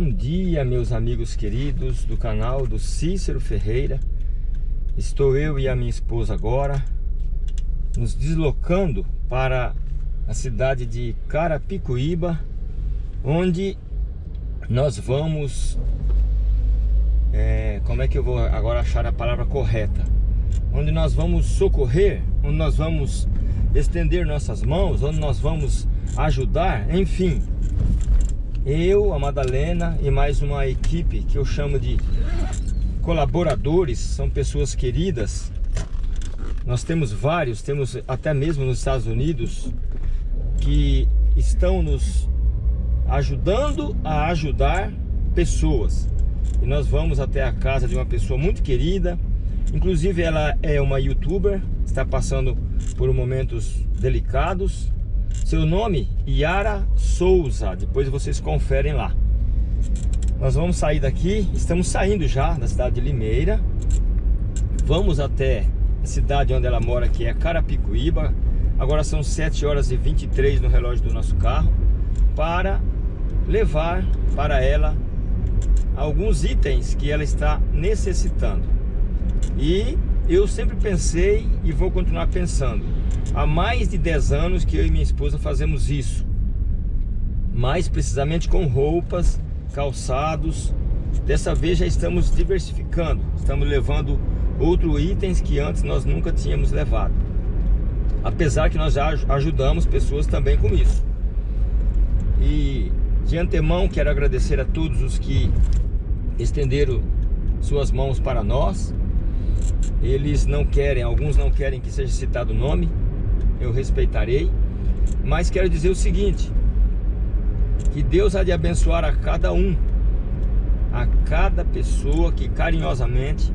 Bom dia, meus amigos queridos do canal do Cícero Ferreira. Estou eu e a minha esposa agora nos deslocando para a cidade de Carapicuíba, onde nós vamos... É, como é que eu vou agora achar a palavra correta? Onde nós vamos socorrer, onde nós vamos estender nossas mãos, onde nós vamos ajudar, enfim eu, a Madalena e mais uma equipe que eu chamo de colaboradores, são pessoas queridas. Nós temos vários, temos até mesmo nos Estados Unidos, que estão nos ajudando a ajudar pessoas. E nós vamos até a casa de uma pessoa muito querida, inclusive ela é uma youtuber, está passando por momentos delicados, seu nome, Yara Souza. Depois vocês conferem lá. Nós vamos sair daqui, estamos saindo já da cidade de Limeira. Vamos até a cidade onde ela mora, que é Carapicuíba. Agora são 7 horas e 23 no relógio do nosso carro. Para levar para ela alguns itens que ela está necessitando. E eu sempre pensei e vou continuar pensando Há mais de 10 anos que eu e minha esposa fazemos isso. Mais precisamente com roupas, calçados. Dessa vez já estamos diversificando. Estamos levando outros itens que antes nós nunca tínhamos levado. Apesar que nós já ajudamos pessoas também com isso. E de antemão quero agradecer a todos os que estenderam suas mãos para nós. Eles não querem, alguns não querem que seja citado o nome, eu respeitarei. Mas quero dizer o seguinte, que Deus há de abençoar a cada um, a cada pessoa que carinhosamente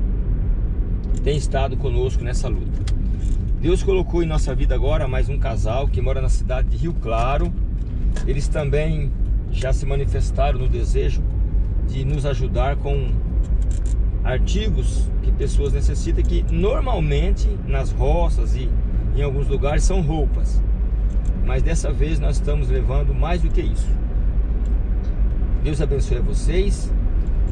tem estado conosco nessa luta. Deus colocou em nossa vida agora mais um casal que mora na cidade de Rio Claro. Eles também já se manifestaram no desejo de nos ajudar com artigos que pessoas necessitam que normalmente nas roças e em alguns lugares são roupas. Mas dessa vez nós estamos levando mais do que isso. Deus abençoe a vocês.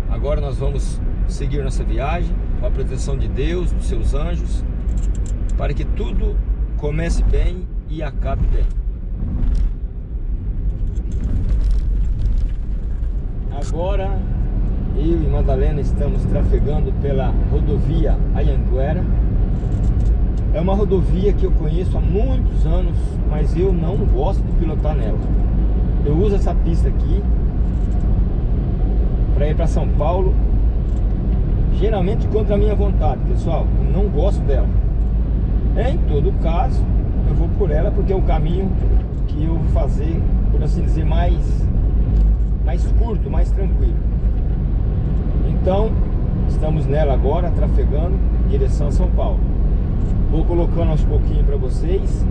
Agora nós vamos seguir nossa viagem com a proteção de Deus, dos seus anjos, para que tudo comece bem e acabe bem. Agora eu e Madalena estamos trafegando pela rodovia Ayanguera é uma rodovia que eu conheço há muitos anos, mas eu não gosto de pilotar nela. Eu uso essa pista aqui para ir para São Paulo, geralmente contra a minha vontade, pessoal. Eu não gosto dela. Em todo caso, eu vou por ela porque é o caminho que eu vou fazer, por assim dizer, mais, mais curto, mais tranquilo. Então, estamos nela agora, trafegando direção a São Paulo. Vou colocando aos pouquinhos para vocês.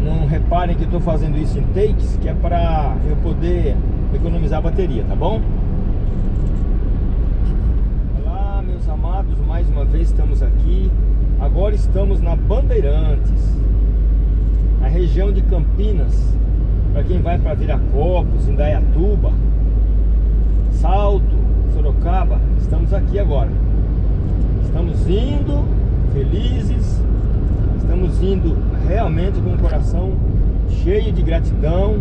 Não reparem que estou fazendo isso em takes, que é para eu poder economizar a bateria, tá bom? Olá, meus amados, mais uma vez estamos aqui. Agora estamos na Bandeirantes, na região de Campinas, para quem vai para Viracopos, Indaiatuba, Salto, Sorocaba, estamos aqui agora. Estamos indo felizes, estamos indo realmente com o coração cheio de gratidão,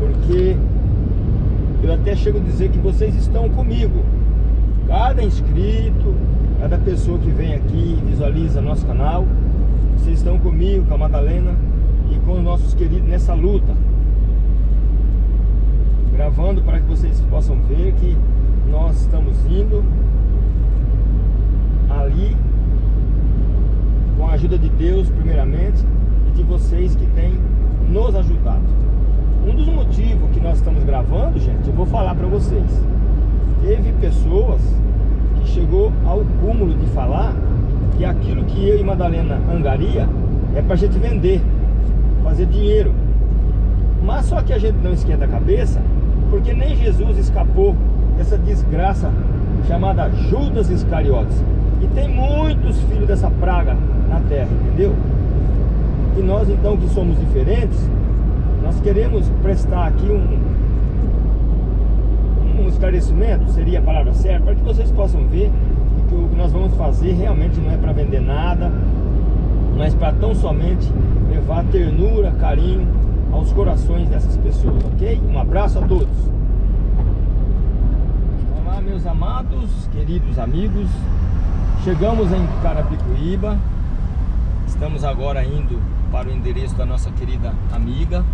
porque eu até chego a dizer que vocês estão comigo. Cada inscrito, cada pessoa que vem aqui e visualiza nosso canal, vocês estão comigo, com a Madalena e com os nossos queridos nessa luta. Gravando para que vocês possam ver que nós estamos indo ali com a ajuda de Deus primeiramente e de vocês que têm nos ajudado. Um dos motivos que nós estamos gravando, gente, eu vou falar para vocês. Teve pessoas que chegou ao cúmulo de falar que aquilo que eu e Madalena angaria é para a gente vender, fazer dinheiro. Mas só que a gente não esquenta a cabeça, porque nem Jesus escapou dessa desgraça chamada Judas Iscariotes. E tem muitos filhos dessa praga na terra, entendeu? E nós então que somos diferentes, nós queremos prestar aqui um, um esclarecimento, seria a palavra certa, para que vocês possam ver que o que nós vamos fazer realmente não é para vender nada, mas para tão somente levar ternura, carinho aos corações dessas pessoas, ok? Um abraço a todos. Olá, meus amados, queridos amigos. Chegamos em Carapicuíba. Estamos agora indo para o endereço da nossa querida amiga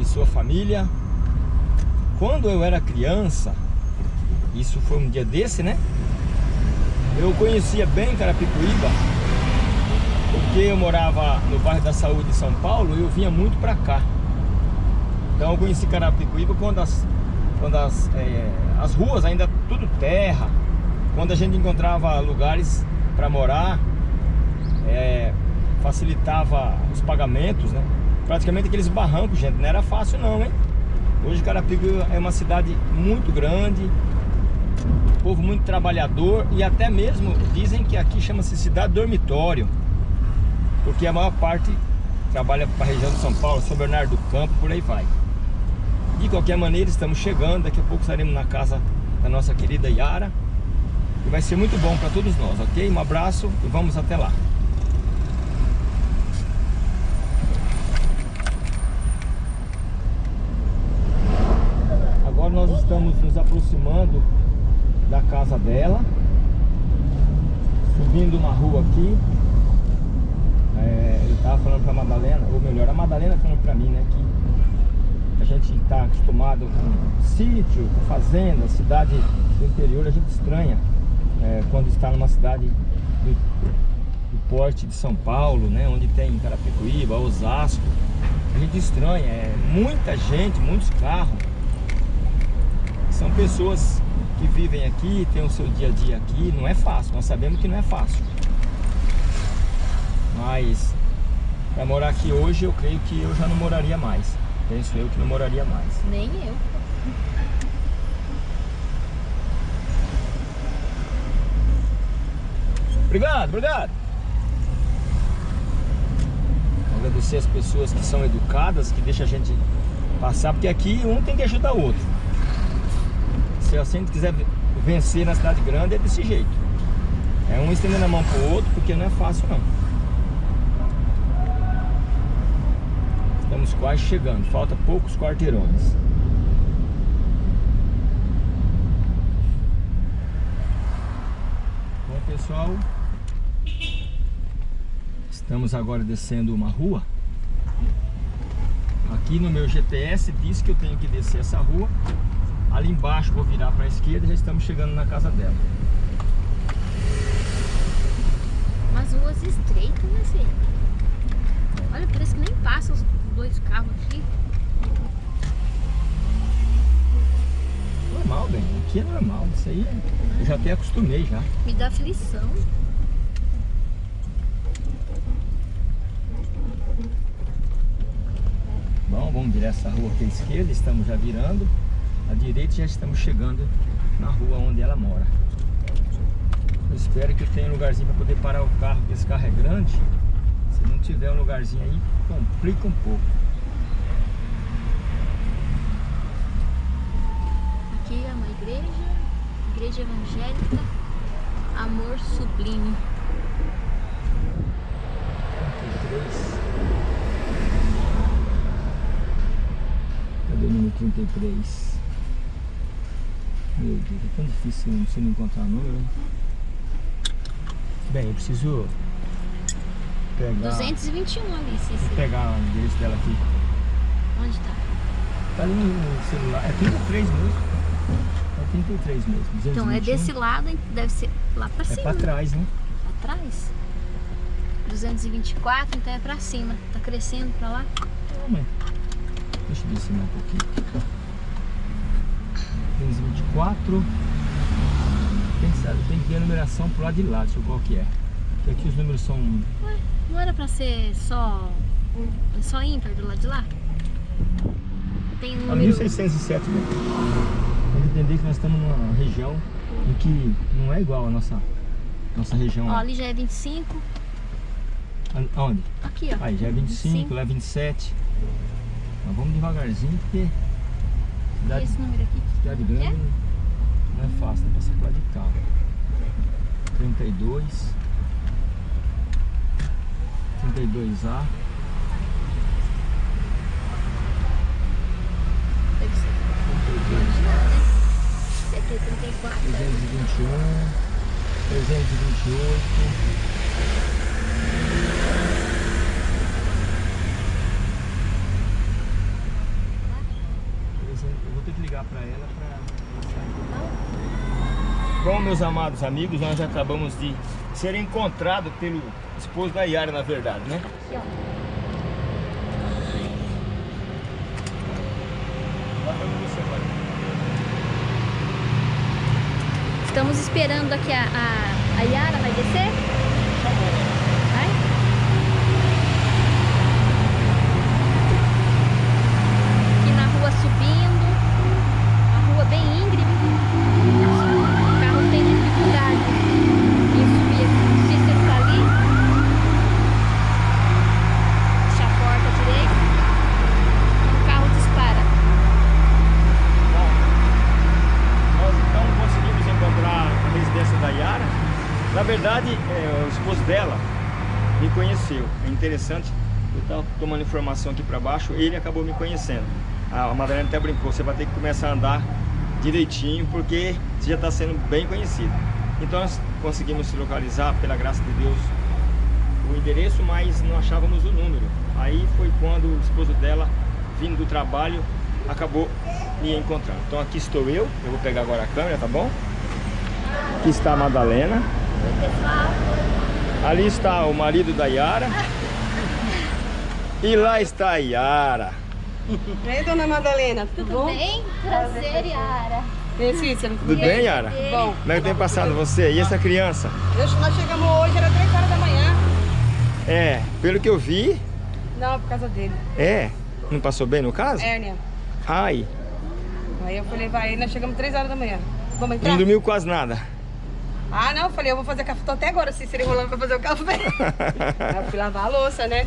e sua família. Quando eu era criança, isso foi um dia desse, né? Eu conhecia bem Carapicuíba, porque eu morava no bairro da Saúde de São Paulo eu vinha muito para cá. Então eu conheci Carapicuíba quando as, quando as, é, as ruas ainda tudo terra, quando a gente encontrava lugares para morar, é, facilitava os pagamentos, né? Praticamente aqueles barrancos, gente, não era fácil não, hein? Hoje Carapicuíba é uma cidade muito grande, povo muito trabalhador e até mesmo dizem que aqui chama-se cidade dormitório, porque a maior parte trabalha para a região de São Paulo, São Bernardo do Campo, por aí vai. De qualquer maneira, estamos chegando, daqui a pouco estaremos na casa da nossa querida Yara. E vai ser muito bom para todos nós, ok? Um abraço e vamos até lá. Agora nós estamos nos aproximando da casa dela Subindo uma rua aqui Ele tava falando pra Madalena Ou melhor, a Madalena falando pra mim, né Que a gente tá acostumado com sítio, com fazenda, cidade do interior A gente estranha é, quando está numa cidade do, do porte de São Paulo, né Onde tem Carapicuíba, Osasco A gente estranha, é muita gente, muitos carros São pessoas que vivem aqui, tem o seu dia a dia aqui, não é fácil, nós sabemos que não é fácil. Mas para morar aqui hoje, eu creio que eu já não moraria mais. Penso eu que não moraria mais. Nem eu. Obrigado, obrigado. Agradecer as pessoas que são educadas, que deixam a gente passar, porque aqui um tem que ajudar o outro se a gente quiser vencer na cidade grande é desse jeito. É um estendendo a mão pro outro, porque não é fácil não. Estamos quase chegando, falta poucos quarteirões. Bom pessoal, estamos agora descendo uma rua. Aqui no meu GPS diz que eu tenho que descer essa rua Ali embaixo vou virar para a esquerda e já estamos chegando na casa dela. Umas ruas estreitas, né? Olha, parece que nem passa os dois carros aqui. Normal, bem. Aqui é normal. Isso aí eu já até acostumei já. Me dá aflição. Bom, vamos virar essa rua aqui à esquerda. Estamos já virando à direita já estamos chegando na rua onde ela mora. Eu espero que tenha um lugarzinho para poder parar o carro, porque esse carro é grande. Se não tiver um lugarzinho aí, complica um pouco. Aqui é uma igreja, igreja evangélica, amor sublime. 33. Cadê o número 33? Meu Deus, é tão difícil você não encontrar número. Bem, eu preciso pegar... 221 ali, Cici. Vou pegar o endereço dela aqui. Onde tá? Tá ali no celular. É 33 mesmo. É 33 mesmo. 221. Então é desse lado, deve ser lá pra é cima. É pra trás, né? Pra trás? 224, então é pra cima. Tá crescendo pra lá? Não, mãe. Deixa eu descer um pouquinho. 1524 Quem sabe, tem que ver a numeração pro lado de lá, deixa eu ver qual que é Porque aqui os números são... Ué, não era pra ser só, só ímpar do lado de lá? Tem um número... 1607 mesmo Tem que entender que nós estamos numa região em que não é igual a nossa, nossa região Ó, ali já é 25 Onde? Aqui, ó Aí já é 25, 25. lá é 27 Mas vamos devagarzinho porque Cidade, esse número aqui? cidade grande É? não é fácil, né? Pra circular de carro. 32 32A Deve ser. 32 Esse aqui é 34. 321 328 Eu vou ter que ligar pra ela pra... Bom, meus amados amigos, nós acabamos de ser encontrados pelo esposo da Yara, na verdade, né? Estamos esperando aqui a, a, a Yara vai descer? Vai? Aqui na rua subindo. A rua bem íngreme. O carro tem dificuldade em subir aqui. O Cícero tá ali. Fecha a porta direita. O carro dispara. Bom, nós então conseguimos encontrar a residência da Yara. Na verdade, é, o esposo dela me conheceu. É interessante, eu estava tomando informação aqui para baixo, ele acabou me conhecendo. A Madalena até brincou, você vai ter que começar a andar direitinho, porque você já está sendo bem conhecido. Então nós conseguimos se localizar, pela graça de Deus, o endereço, mas não achávamos o número. Aí foi quando o esposo dela, vindo do trabalho, acabou me encontrando. Então aqui estou eu, eu vou pegar agora a câmera, tá bom? Aqui está a Madalena. Ali está o marido da Yara. E lá está a Yara. E aí, dona Madalena, tudo, Tudo bom? bem? Prazer, Yara. Cícero? Tudo bem, Yara? Bom, Como é que tem passado você? E essa criança? eu, nós chegamos hoje, era 3 horas da manhã. É, pelo que eu vi, Não, por causa dele. é. Não passou bem no caso? Hérnia. Ai, Aí eu fui levar ele, nós chegamos 3 horas da manhã. Vamos entrar? não dormiu quase nada. Ah, não, eu falei, eu vou fazer café. Tô até agora, Cícero, enrolando pra fazer o café. Eu fui lavar a louça, né?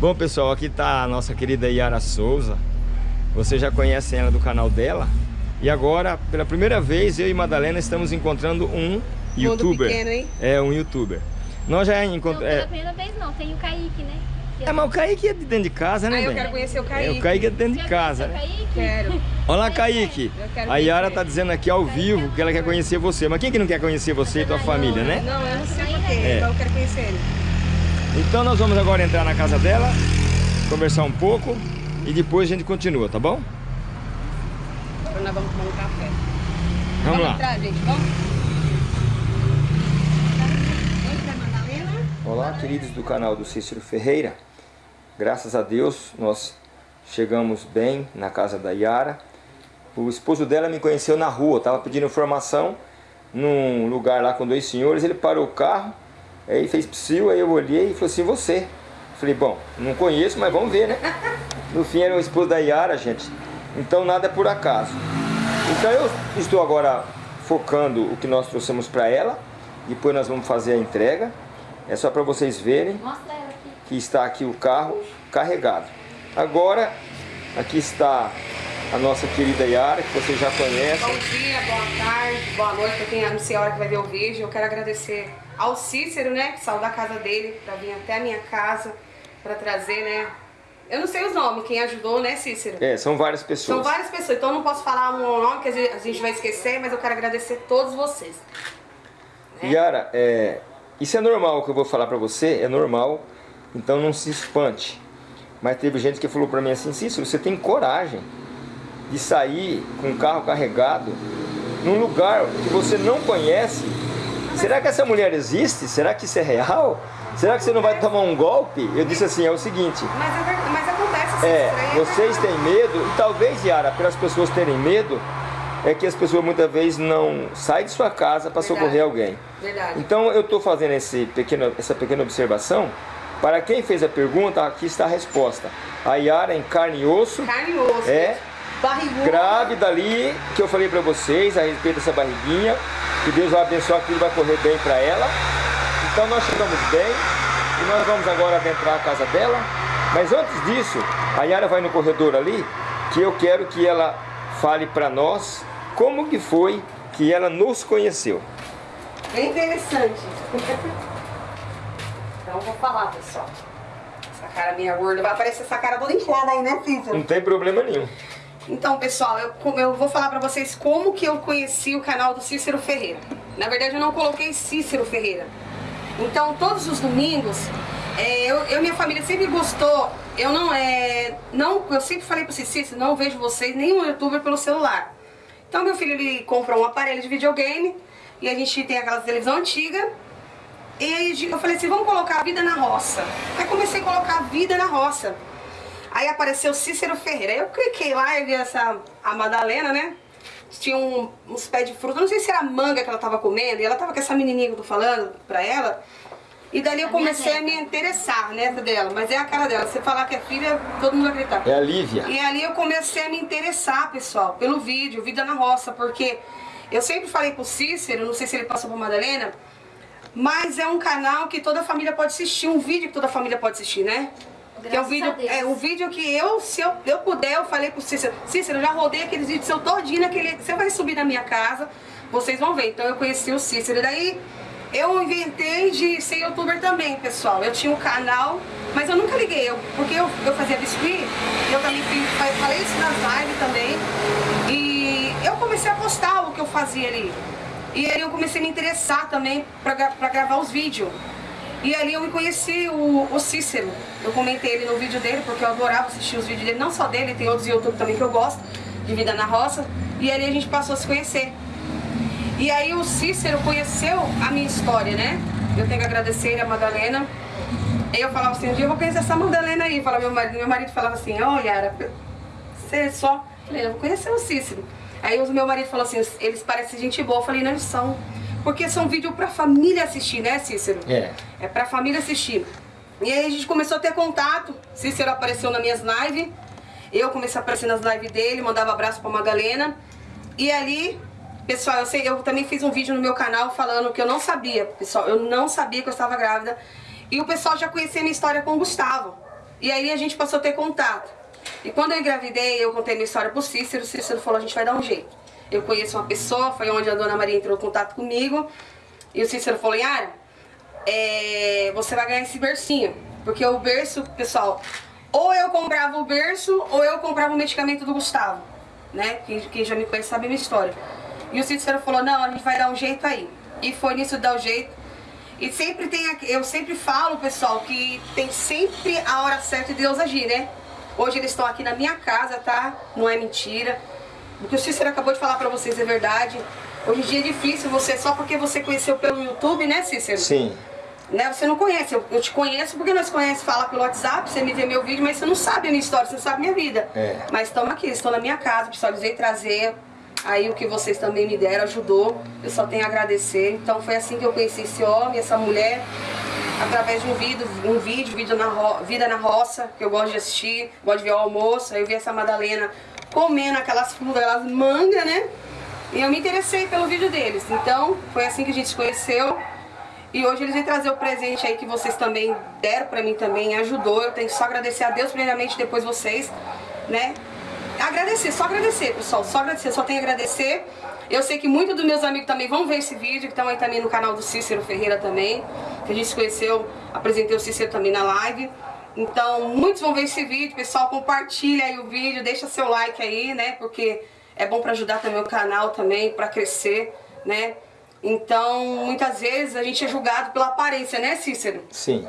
Bom, pessoal, aqui está a nossa querida Yara Souza. Vocês já conhecem ela do canal dela. E agora, pela primeira vez, eu e Madalena estamos encontrando um youtuber. pequeno, hein? É, um youtuber. Nós já Não, encontramos... pela É, primeira vez não, tem o Kaique, né? É, mas o Kaique é de dentro de casa, né, Aí eu bem? quero conhecer o É, Kaique. o Kaique é de dentro de casa, né? Kaique? Quero. Olá, Kaique. Eu quero A Yara tá dizendo aqui ao vivo que ela quer conhecer você. Mas quem que não quer conhecer você e tua família, né? Não, eu não sei porquê, É. então eu quero conhecer ele. Então nós vamos agora entrar na casa dela, conversar um pouco e depois a gente continua, tá bom? Agora nós vamos tomar um café. Vamos lá. entrar, gente, vamos? Olá, queridos do canal do Cícero Ferreira. Graças a Deus nós chegamos bem na casa da Yara. O esposo dela me conheceu na rua, estava pedindo informação num lugar lá com dois senhores. Ele parou o carro, aí fez psiu, aí eu olhei e falou assim: Você? Falei: Bom, não conheço, mas vamos ver, né? No fim era o esposo da Yara, gente. Então nada é por acaso. Então eu estou agora focando o que nós trouxemos para ela. Depois nós vamos fazer a entrega. É só para vocês verem que está aqui o carro carregado. Agora, aqui está a nossa querida Yara, que vocês já Bom conhecem. dia, boa tarde, boa noite pra quem não sei a hora que vai ver o vídeo. Eu quero agradecer ao Cícero, né, que saiu da casa dele pra vir até a minha casa pra trazer, né. Eu não sei os nomes, quem ajudou, né, Cícero? É, são várias São pessoas. várias pessoas, então eu não posso falar um nome que a gente- vai esquecer, mas eu quero agradecer todos vocês. né? Yara, é, isso é normal o que eu vou falar para você, é normal, então não se espante. Mas teve gente que falou para mim assim, Cícero, você tem coragem de sair com o carro carregado num lugar que você não conhece? Será que essa mulher existe? Será que isso é real? Será que você não vai tomar um golpe? Eu disse assim, é o seguinte, Mas, é verdade, mas acontece, é, aí é vocês têm medo, e talvez, Yara, pelas pessoas terem medo, é que as pessoas muitas vezes não saem de sua casa para socorrer alguém. Verdade. Então eu estou fazendo esse pequeno, essa pequena observação. Para quem fez a pergunta, aqui está a resposta. A Yara em carne e osso, Carne e osso. É. Barrigudo. grávida ali, que eu falei para vocês a respeito dessa barriguinha. Que Deus vai abençoar, que tudo vai correr bem para ela. Então nós chegamos bem e nós vamos agora adentrar a casa dela. Mas antes disso, a Yara vai no corredor ali, que eu quero que ela fale para nós como que foi que ela nos conheceu. Bem interessante. então vou falar, pessoal. Essa cara minha gorda, vai aparecer essa cara toda inchada aí, né, Cícero? Não tem problema nenhum. Então, pessoal, eu, eu vou falar pra vocês como que eu conheci o canal do Cícero Ferreira. Na verdade, eu não coloquei Cícero Ferreira. Então, todos os domingos, é, eu, eu minha família sempre gostou. Eu não é. Não, eu sempre falei pra vocês, Cícero, não vejo vocês, nenhum youtuber pelo celular. Então, meu filho ele comprou um aparelho de videogame e a gente tem aquela televisão antiga. E aí eu falei assim, vamos colocar a vida na roça. Aí comecei a colocar a vida na roça. Aí apareceu Cícero Ferreira. Aí eu cliquei lá e vi essa, a Madalena, né? Tinha um, uns pés de fruta, não sei se era manga que ela tava comendo, e ela tava com essa menininha que eu tô falando pra ela. E dali eu comecei a me interessar nessa dela, mas é a cara dela. Você falar que é filha, todo mundo vai acreditar. É a Lívia. E ali eu comecei a me interessar, pessoal, pelo vídeo, Vida na Roça, porque eu sempre falei pro Cícero, não sei se ele passou pra Madalena, mas é um canal que toda a família pode assistir, um vídeo que toda a família pode assistir, né? Que é o vídeo, é o vídeo que eu, se eu, eu puder, eu falei pro Cícero, Cícero, eu já rodei aqueles vídeos seu todinho naquele. Você vai subir na minha casa, vocês vão ver. Então eu conheci o Cícero. E daí eu inventei de ser youtuber também, pessoal. Eu tinha um canal, mas eu nunca liguei, eu, porque eu, eu fazia biscuit, eu também falei isso nas lives também. E eu comecei a postar o que eu fazia ali. E aí eu comecei a me interessar também pra, pra gravar os vídeos. E ali eu conheci o, o, Cícero. Eu comentei ele no vídeo dele, porque eu adorava assistir os vídeos dele, não só dele, tem outros YouTube também que eu gosto, de Vida na Roça. E ali a gente passou a se conhecer. E aí o Cícero conheceu a minha história, né? Eu tenho que agradecer a Madalena. Aí eu falava assim, um dia eu vou conhecer essa Madalena aí. Falava, meu, marido, meu marido falava assim, ó, oh, Yara, você só... Eu falei, eu vou conhecer o Cícero. Aí o meu marido falou assim, eles parecem gente boa. Eu falei, não, eles são. Porque são vídeos pra família assistir, né, Cícero? É. É pra família assistir. E aí a gente começou a ter contato. Cícero apareceu nas minhas lives. Eu comecei a aparecer nas lives dele, mandava abraço pra Madalena. E ali, pessoal, eu, sei, eu também fiz um vídeo no meu canal falando que eu não sabia, pessoal, eu não sabia que eu estava grávida. E o pessoal já conhecia minha história com o Gustavo. E aí a gente passou a ter contato. E quando eu engravidei, eu contei minha história pro Cícero, o Cícero falou, a gente vai dar um jeito eu conheço uma pessoa, foi onde a dona Maria entrou em contato comigo. E o Cícero falou, Yara, é, você vai ganhar esse bercinho. Porque o berço, pessoal, ou eu comprava o berço ou eu comprava o medicamento do Gustavo. Né? Quem, quem já me conhece sabe a minha história. E o Cícero falou, não, a gente vai dar um jeito aí. E foi nisso dar o um jeito. E sempre tem, eu sempre falo, pessoal, que tem sempre a hora certa de Deus agir, né? Hoje eles estão aqui na minha casa, tá? Não é mentira. O que o Cícero acabou de falar pra vocês é verdade. Hoje em dia é difícil você, só porque você conheceu pelo YouTube, né, Cícero? Sim. Né, você não conhece, eu, eu te conheço porque nós conhecemos, fala pelo WhatsApp, você me vê meu vídeo, mas você não sabe a minha história, você não sabe a minha vida. É. Mas estamos aqui, estou na minha casa, pessoal, veio trazer aí o que vocês também me deram, ajudou. Eu só tenho a agradecer. Então foi assim que eu conheci esse homem, essa mulher, através de um vídeo, um vídeo, vídeo na Vida na Roça, que eu gosto de assistir, gosto de ver o almoço, aí eu vi essa Madalena comendo aquelas frutas, aquelas mangas, né? E eu me interessei pelo vídeo deles. Então, foi assim que a gente se conheceu. E hoje eles vêm trazer o presente aí que vocês também deram pra mim também, ajudou. Eu tenho que só agradecer a Deus primeiramente, depois vocês, né? Agradecer, só agradecer, pessoal, só agradecer, só tenho a agradecer. Eu sei que muitos dos meus amigos também vão ver esse vídeo, que estão aí também no canal do Cícero Ferreira também, que a gente se conheceu, apresentei o Cícero também na live. Então, muitos vão ver esse vídeo, pessoal, compartilha aí o vídeo, deixa seu like aí, né, porque é bom para ajudar também o canal também, para crescer, né. Então, muitas vezes a gente é julgado pela aparência, né, Cícero? Sim.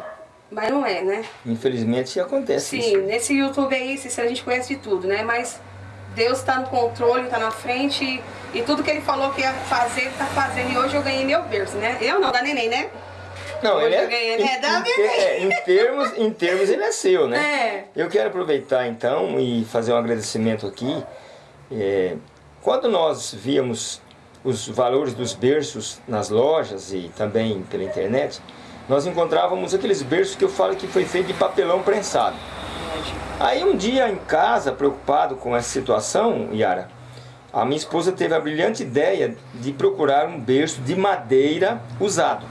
Mas não é, né? Infelizmente acontece Sim, isso. nesse YouTube aí, Cícero, a gente conhece de tudo, né, mas Deus está no controle, está na frente e, e, tudo que Ele falou que ia fazer, Ele está fazendo. E hoje eu ganhei meu berço, né? Eu não, da neném, né? Não, ele é, ganhei, em, da em, é, em, termos, em termos ele é seu, né? É. Eu quero aproveitar então e fazer um agradecimento aqui. É, quando nós víamos os valores dos berços nas lojas e também pela internet, nós encontrávamos aqueles berços que eu falo que foi feito de papelão prensado. Aí um dia em casa, preocupado com essa situação, Yara, a minha esposa teve a brilhante ideia de procurar um berço de madeira usado.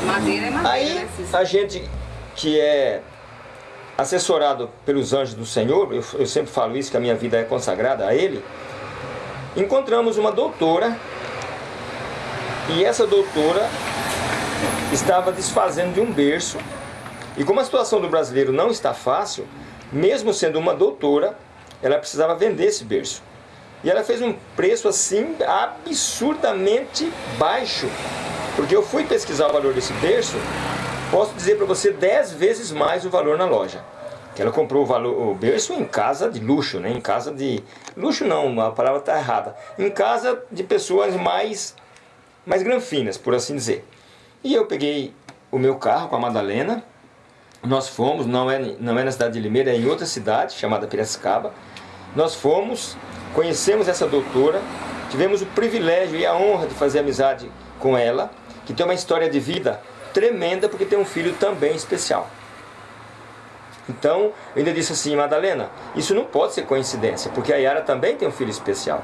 Madeira é madeira, Aí né, a gente que é assessorado pelos anjos do Senhor, eu, eu sempre falo isso, que a minha vida é consagrada a Ele, encontramos uma doutora e essa doutora estava desfazendo de um berço e como a situação do brasileiro não está fácil, mesmo sendo uma doutora, ela precisava vender esse berço. E ela fez um preço assim absurdamente baixo. Porque eu fui pesquisar o valor desse berço, posso dizer para você 10 vezes mais o valor na loja. Que ela comprou o, valor, o berço em casa de luxo, né? Em casa de... Luxo não, a palavra está errada. Em casa de pessoas mais, mais granfinas, por assim dizer. E eu peguei o meu carro com a Madalena, nós fomos, não é, não é na cidade de Limeira, é em outra cidade, chamada Piracicaba. Nós fomos, conhecemos essa doutora, tivemos o privilégio e a honra de fazer amizade com ela, que tem uma história de vida tremenda, porque tem um filho também especial. Então, eu ainda disse assim, Madalena, isso não pode ser coincidência, porque a Yara também tem um filho especial.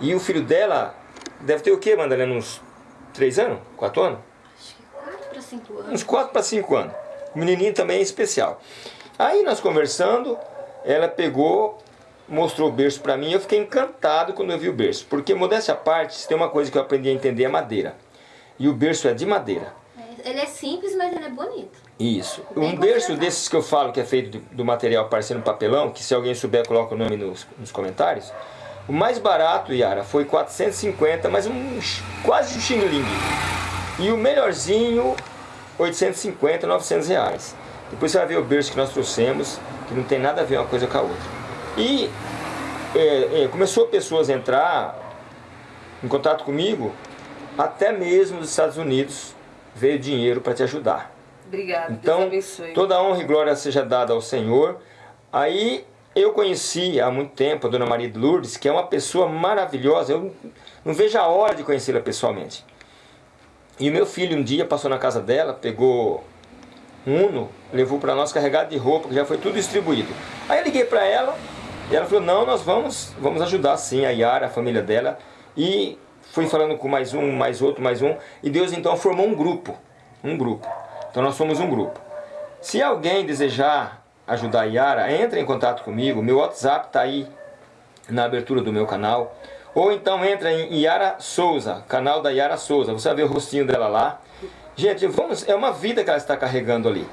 E o filho dela deve ter o quê, Madalena? Uns 3 anos? 4 anos? Acho que 4 para 5 anos. Uns 4 para 5 anos. O menininho também é especial. Aí nós conversando, ela pegou, mostrou o berço para mim, eu fiquei encantado quando eu vi o berço. Porque, modéstia à parte, tem uma coisa que eu aprendi a entender, é madeira. E o berço é de madeira. É, ele é simples, mas ele é bonito. Isso. Bem um berço desses que eu falo que é feito do, do material parecendo papelão, que se alguém souber, coloca o nome nos, nos comentários. O mais barato, Yara, foi 450, mas um, quase um xing-ling. E o melhorzinho, 850, 900 reais. Depois você vai ver o berço que nós trouxemos, que não tem nada a ver uma coisa com a outra. E é, é, começou pessoas a entrar em contato comigo, até mesmo dos Estados Unidos veio dinheiro para te ajudar. Obrigada, Então, Deus abençoe. toda a honra e glória seja dada ao Senhor. Aí eu conheci há muito tempo a Dona Maria de Lourdes, que é uma pessoa maravilhosa. Eu não vejo a hora de conhecê-la pessoalmente. E o meu filho um dia passou na casa dela, pegou um Uno, levou para nós carregado de roupa, que já foi tudo distribuído. Aí eu liguei para ela e ela falou, não, nós vamos, vamos ajudar sim a Yara, a família dela. E fui falando com mais um, mais outro, mais um. E Deus então formou um grupo, um grupo. Então nós somos um grupo. Se alguém desejar ajudar a Yara, entre em contato comigo. Meu WhatsApp está aí na abertura do meu canal. Ou então entra em Yara Souza, canal da Yara Souza. Você vai ver o rostinho dela lá. Gente, vamos, é uma vida que ela está carregando ali.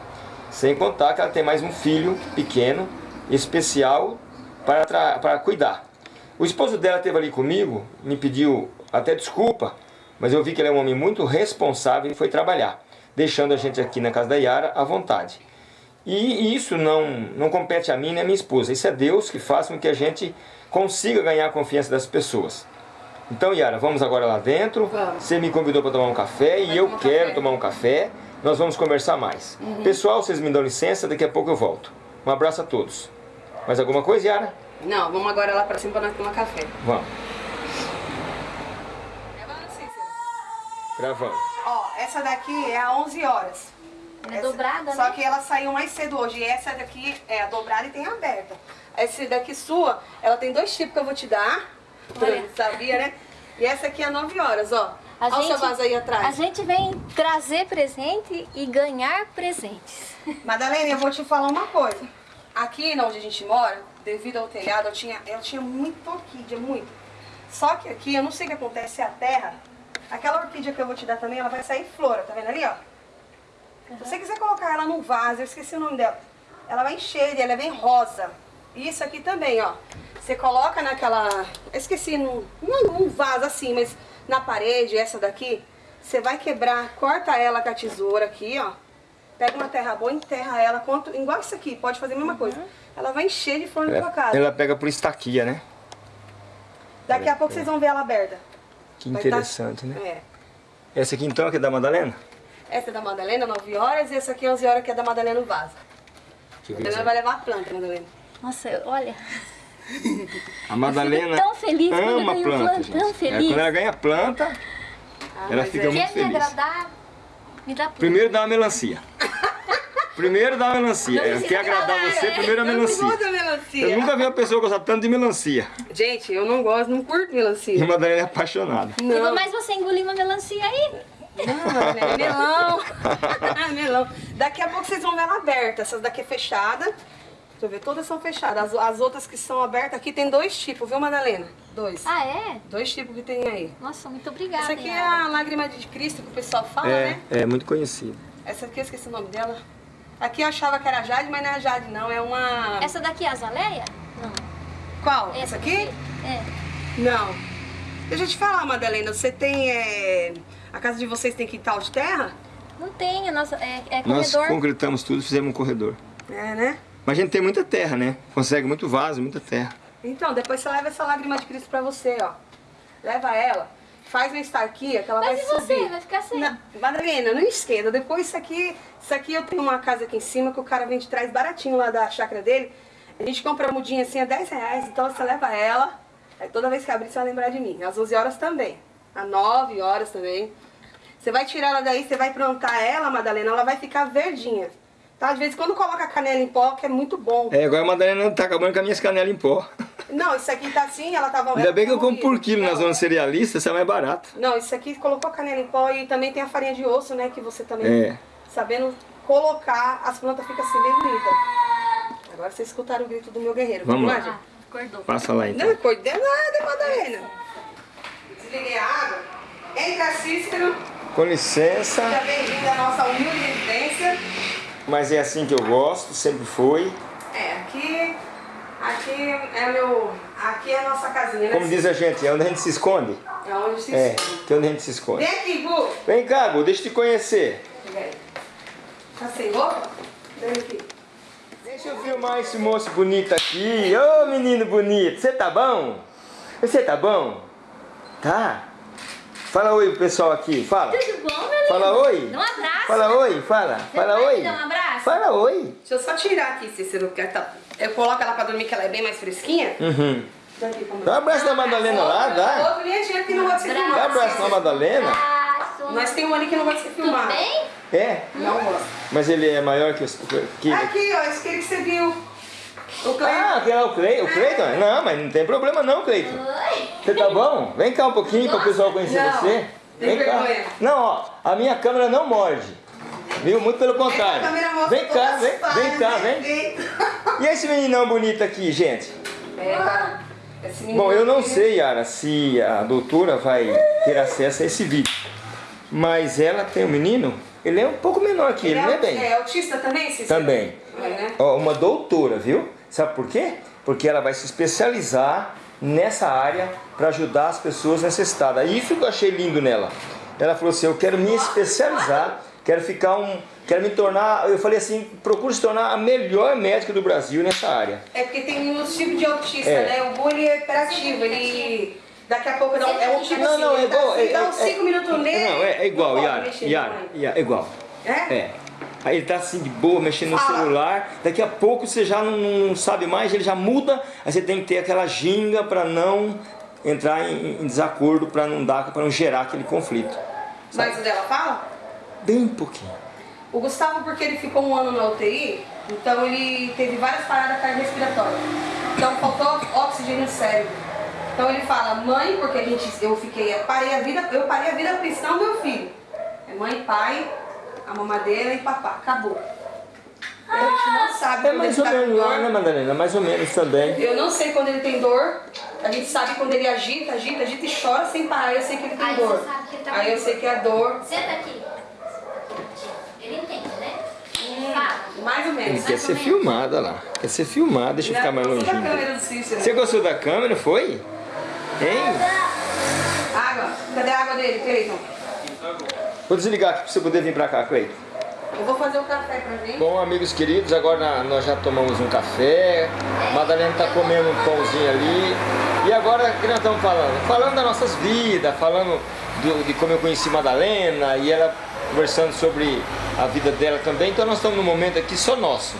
Sem contar que ela tem mais um filho pequeno, especial, para, para cuidar. O esposo dela esteve ali comigo, me pediu até desculpa, mas eu vi que ele é um homem muito responsável e foi trabalhar, deixando a gente aqui na casa da Yara à vontade. E isso não, não compete a mim nem a minha esposa, isso é Deus que faz com que a gente consiga ganhar a confiança das pessoas. Então, Yara, vamos agora lá dentro. Vamos. Você me convidou para tomar um café e Vai eu tomar quero café. Uhum. tomar um café. Nós vamos conversar mais. Pessoal, vocês me dão licença, daqui a pouco eu volto. Um abraço a todos. Mais alguma coisa, Yara? Não, vamos agora lá pra cima pra nós tomar café. Vamos. Gravando, Cícero? Gravando. Ó, essa daqui é a 11 horas. É Essa- dobrada, Só né? que ela saiu mais cedo hoje. E essa daqui é a dobrada e tem a aberta. Essa daqui sua, ela tem dois tipos que eu vou te dar. Olha. Sabia, né? E essa aqui é 9 horas, ó. A Olha o seu gente- vaso aí atrás. A gente vem trazer presente e ganhar presentes. Madalena, eu vou te falar uma coisa. Aqui onde a gente mora, devido ao telhado, eu tinha, eu tinha muita orquídea, muito. Só que aqui, eu não sei o que acontece, a terra. Aquela orquídea que eu vou te dar também, ela vai sair flora, tá vendo ali, ó? Se você quiser colocar ela num vaso, eu esqueci o nome dela. Ela vai encher, ela é bem rosa. Isso aqui também, ó. Você coloca naquela... Esqueci, num, não num vaso assim, mas na parede, essa daqui. Você vai quebrar, corta ela com a tesoura aqui, ó. Pega uma terra boa, enterra ela, quanto, igual isso aqui, pode fazer a mesma coisa. Ela vai encher de flor na tua casa. Ela pega por estaquia, né? Daqui a pouco vocês vão ver ela aberta. Que tá- interessante, né? É. Essa aqui então que é da Madalena? Essa é da Madalena, 9 horas, e essa aqui 11 horas, que é da Madalena no vaso. Madalena vai levar a planta, Madalena. Nossa, olha. A Madalena tão feliz quando eu ama ganho planta, planta, gente. tão É, feliz. quando ela ganha planta, Ah, Ela fica é- muito Quer me feliz. agradar? Me dá planta. primeiro dá uma melancia. Primeiro dá uma melancia. Não Ela precisa quer agradar falar, você, né? primeiro a Eu não melancia. gosto da melancia. Eu nunca vi uma pessoa gostar tanto de melancia. Gente, eu não gosto, não curto E melancia. a Madalena é apaixonada. Não. Mas você engoliu uma melancia aí? Não, é melão. melão. Daqui a pouco vocês vão ver ela aberta. Essas daqui é fechada. Deixa eu ver, todas são fechadas. As, as outras que são abertas aqui tem dois tipos, viu, Madalena? Dois. Ah, é? Dois tipos que tem aí. Nossa, muito obrigada. Essa aqui é a lágrima de Cristo que o pessoal fala, É, né? é muito conhecido. Essa aqui eu esqueci o nome dela. Aqui eu achava que era Jade, mas não é Jade, não. É uma. Essa daqui é a azaleia? Não. Qual? Essa aqui? É. Não. Deixa eu te falar, Madalena. Você tem. é, A casa de vocês tem quintal de terra? Não tem, a nossa, é, é Nós corredor. concretamos tudo, fizemos um corredor. É, né? Mas a gente tem muita terra, né? Consegue muito vaso, muita terra. Então, depois você leva essa lágrima de Cristo pra você, ó. Leva ela, faz uma estarquia que ela Mas vai e você? subir. Vai ficar sem? Na- Madalena, não esquenta. Depois isso aqui, isso aqui eu tenho uma casa aqui em cima que o cara vem de trás baratinho lá da chácara dele. A gente compra a mudinha assim a 10 reais, então você leva ela. Aí toda vez que abrir você vai lembrar de mim. Às 11 horas também. Às 9 horas também. Você vai tirar ela daí, você vai plantar ela, Madalena, ela vai ficar verdinha. Tá? Às vezes quando coloca canela em pó, que é muito bom. É, agora a Madalena tá acabando com as minhas canelas em pó. Não, isso aqui tá assim, ela tava... Ainda ela bem que eu compro por quilo na zona cerealista, isso é mais barato. Não, isso aqui colocou canela em pó e também tem a farinha de osso, né? Que você também, É. sabendo colocar, as plantas ficam assim bem bonitas. Agora vocês escutaram o grito do meu guerreiro. Vamos lá. Ah, acordou. Passa lá então. Não de nada, Madalena. Desliguei a água. Entra Cícero, Com licença, seja bem-vindo à nossa humilde residência. mas é assim que eu gosto, sempre foi. É, aqui, aqui é meu, aqui é a nossa casinha, né? Como diz a gente, é onde a gente se esconde. É onde se É, esconde. é onde a gente se esconde. Vem aqui, Gu. Vem cá, Gu, deixa eu te conhecer. Aí. Tá sem roupa? Vem aqui. Deixa eu filmar esse moço bonito aqui. Ô menino bonito, você tá bom? Você tá bom? Tá? Fala oi pro pessoal aqui, fala. Tudo bom, meu lindo? Fala oi. Dá um abraço. Fala oi, fala. Fala vai oi. me dar um abraço? Fala oi. Deixa eu só tirar aqui, Cícero, porque tá... eu coloco ela pra dormir, que ela é bem mais fresquinha. Uhum. Dá um abraço na Madalena lá, dá. Outro adianta que não pode ser Dá um filmado. abraço na Madalena. Nós temos um ali que não pode ser Tudo filmado. bem? É, Não mas ele é maior que os... Que... Aqui, ó, esse que você viu. O Cleiton. Ah, aquele é o Cleiton. O Cleiton? Não, mas não tem problema não, Cleiton. Oi. Você tá bom? Vem cá um pouquinho para o pessoal conhecer Não, você. tem Vem cá. vergonha. Não, ó, a minha câmera não morde. Viu? Muito pelo contrário. Vem cá, vem, vem cá, né? vem. E esse meninão bonito aqui, gente? É, Bom, eu não sei, Yara, se a doutora vai ter acesso a esse vídeo. Mas ela tem um menino, ele é um pouco menor que ele, Ele é é, bem? é autista também, Cícero? Também. É, né? Ó, uma doutora, viu? Sabe por quê? Porque ela vai se especializar nessa área para ajudar as pessoas necessitadas. Isso que eu achei lindo nela. Ela falou assim: "Eu quero me especializar, quero ficar um, quero me tornar". Eu falei assim: "Procure se tornar a melhor médica do Brasil nessa área". É porque tem uns tipos de autista, É. né? O Bu ele é hiperativo, ele daqui a pouco dá um, é um tipo Não, assim, não, é dá, igual, assim, é, dá é- uns 5 minutos nele. Não, é, é igual, não Yara, Yara. Yara, é igual. É? É. Aí ele tá assim de boa, mexendo no Fala. celular, daqui a pouco você já não, não sabe mais, ele já muda, aí você tem que ter aquela ginga para não entrar em, em desacordo, para não dar, para não gerar aquele conflito. Mas o dela fala? Bem pouquinho. O Gustavo, porque ele ficou um ano na UTI, então ele teve várias paradas cardiorrespiratórias. Então faltou oxigênio no cérebro. Então ele fala, mãe, porque a gente, eu fiquei, eu parei a vida, eu parei a vida cristã do meu filho. É mãe, pai, a mamadeira e papá. Acabou. a gente não sabe É quando mais ele ou tá menos lá, dor. né, Madalena? Mais ou menos também. Eu não sei quando ele tem dor. A gente sabe quando ele agita, agita, agita e chora sem parar. Eu sei que ele tem Aí dor. você sabe que ele tá Aí com eu dor. sei que é dor. Senta aqui. Ele entende, né? Fala. Mais ou menos. Quer ser filmada lá. Quer ser filmada, deixa eu ficar mais Cícero. Você gostou da câmera, foi? Hein? Água. Cadê a água dele, Cleiton? Vou desligar aqui para você poder vir para cá, Cleiton. Eu vou fazer o café pra gente. Bom, amigos queridos, agora nós já tomamos um café, Madalena está comendo um pãozinho ali. E agora, o que nós estamos falando? Falando das nossas vidas, falando do- de como eu conheci Madalena e ela conversando sobre a vida dela também. Então nós estamos num momento aqui só nosso.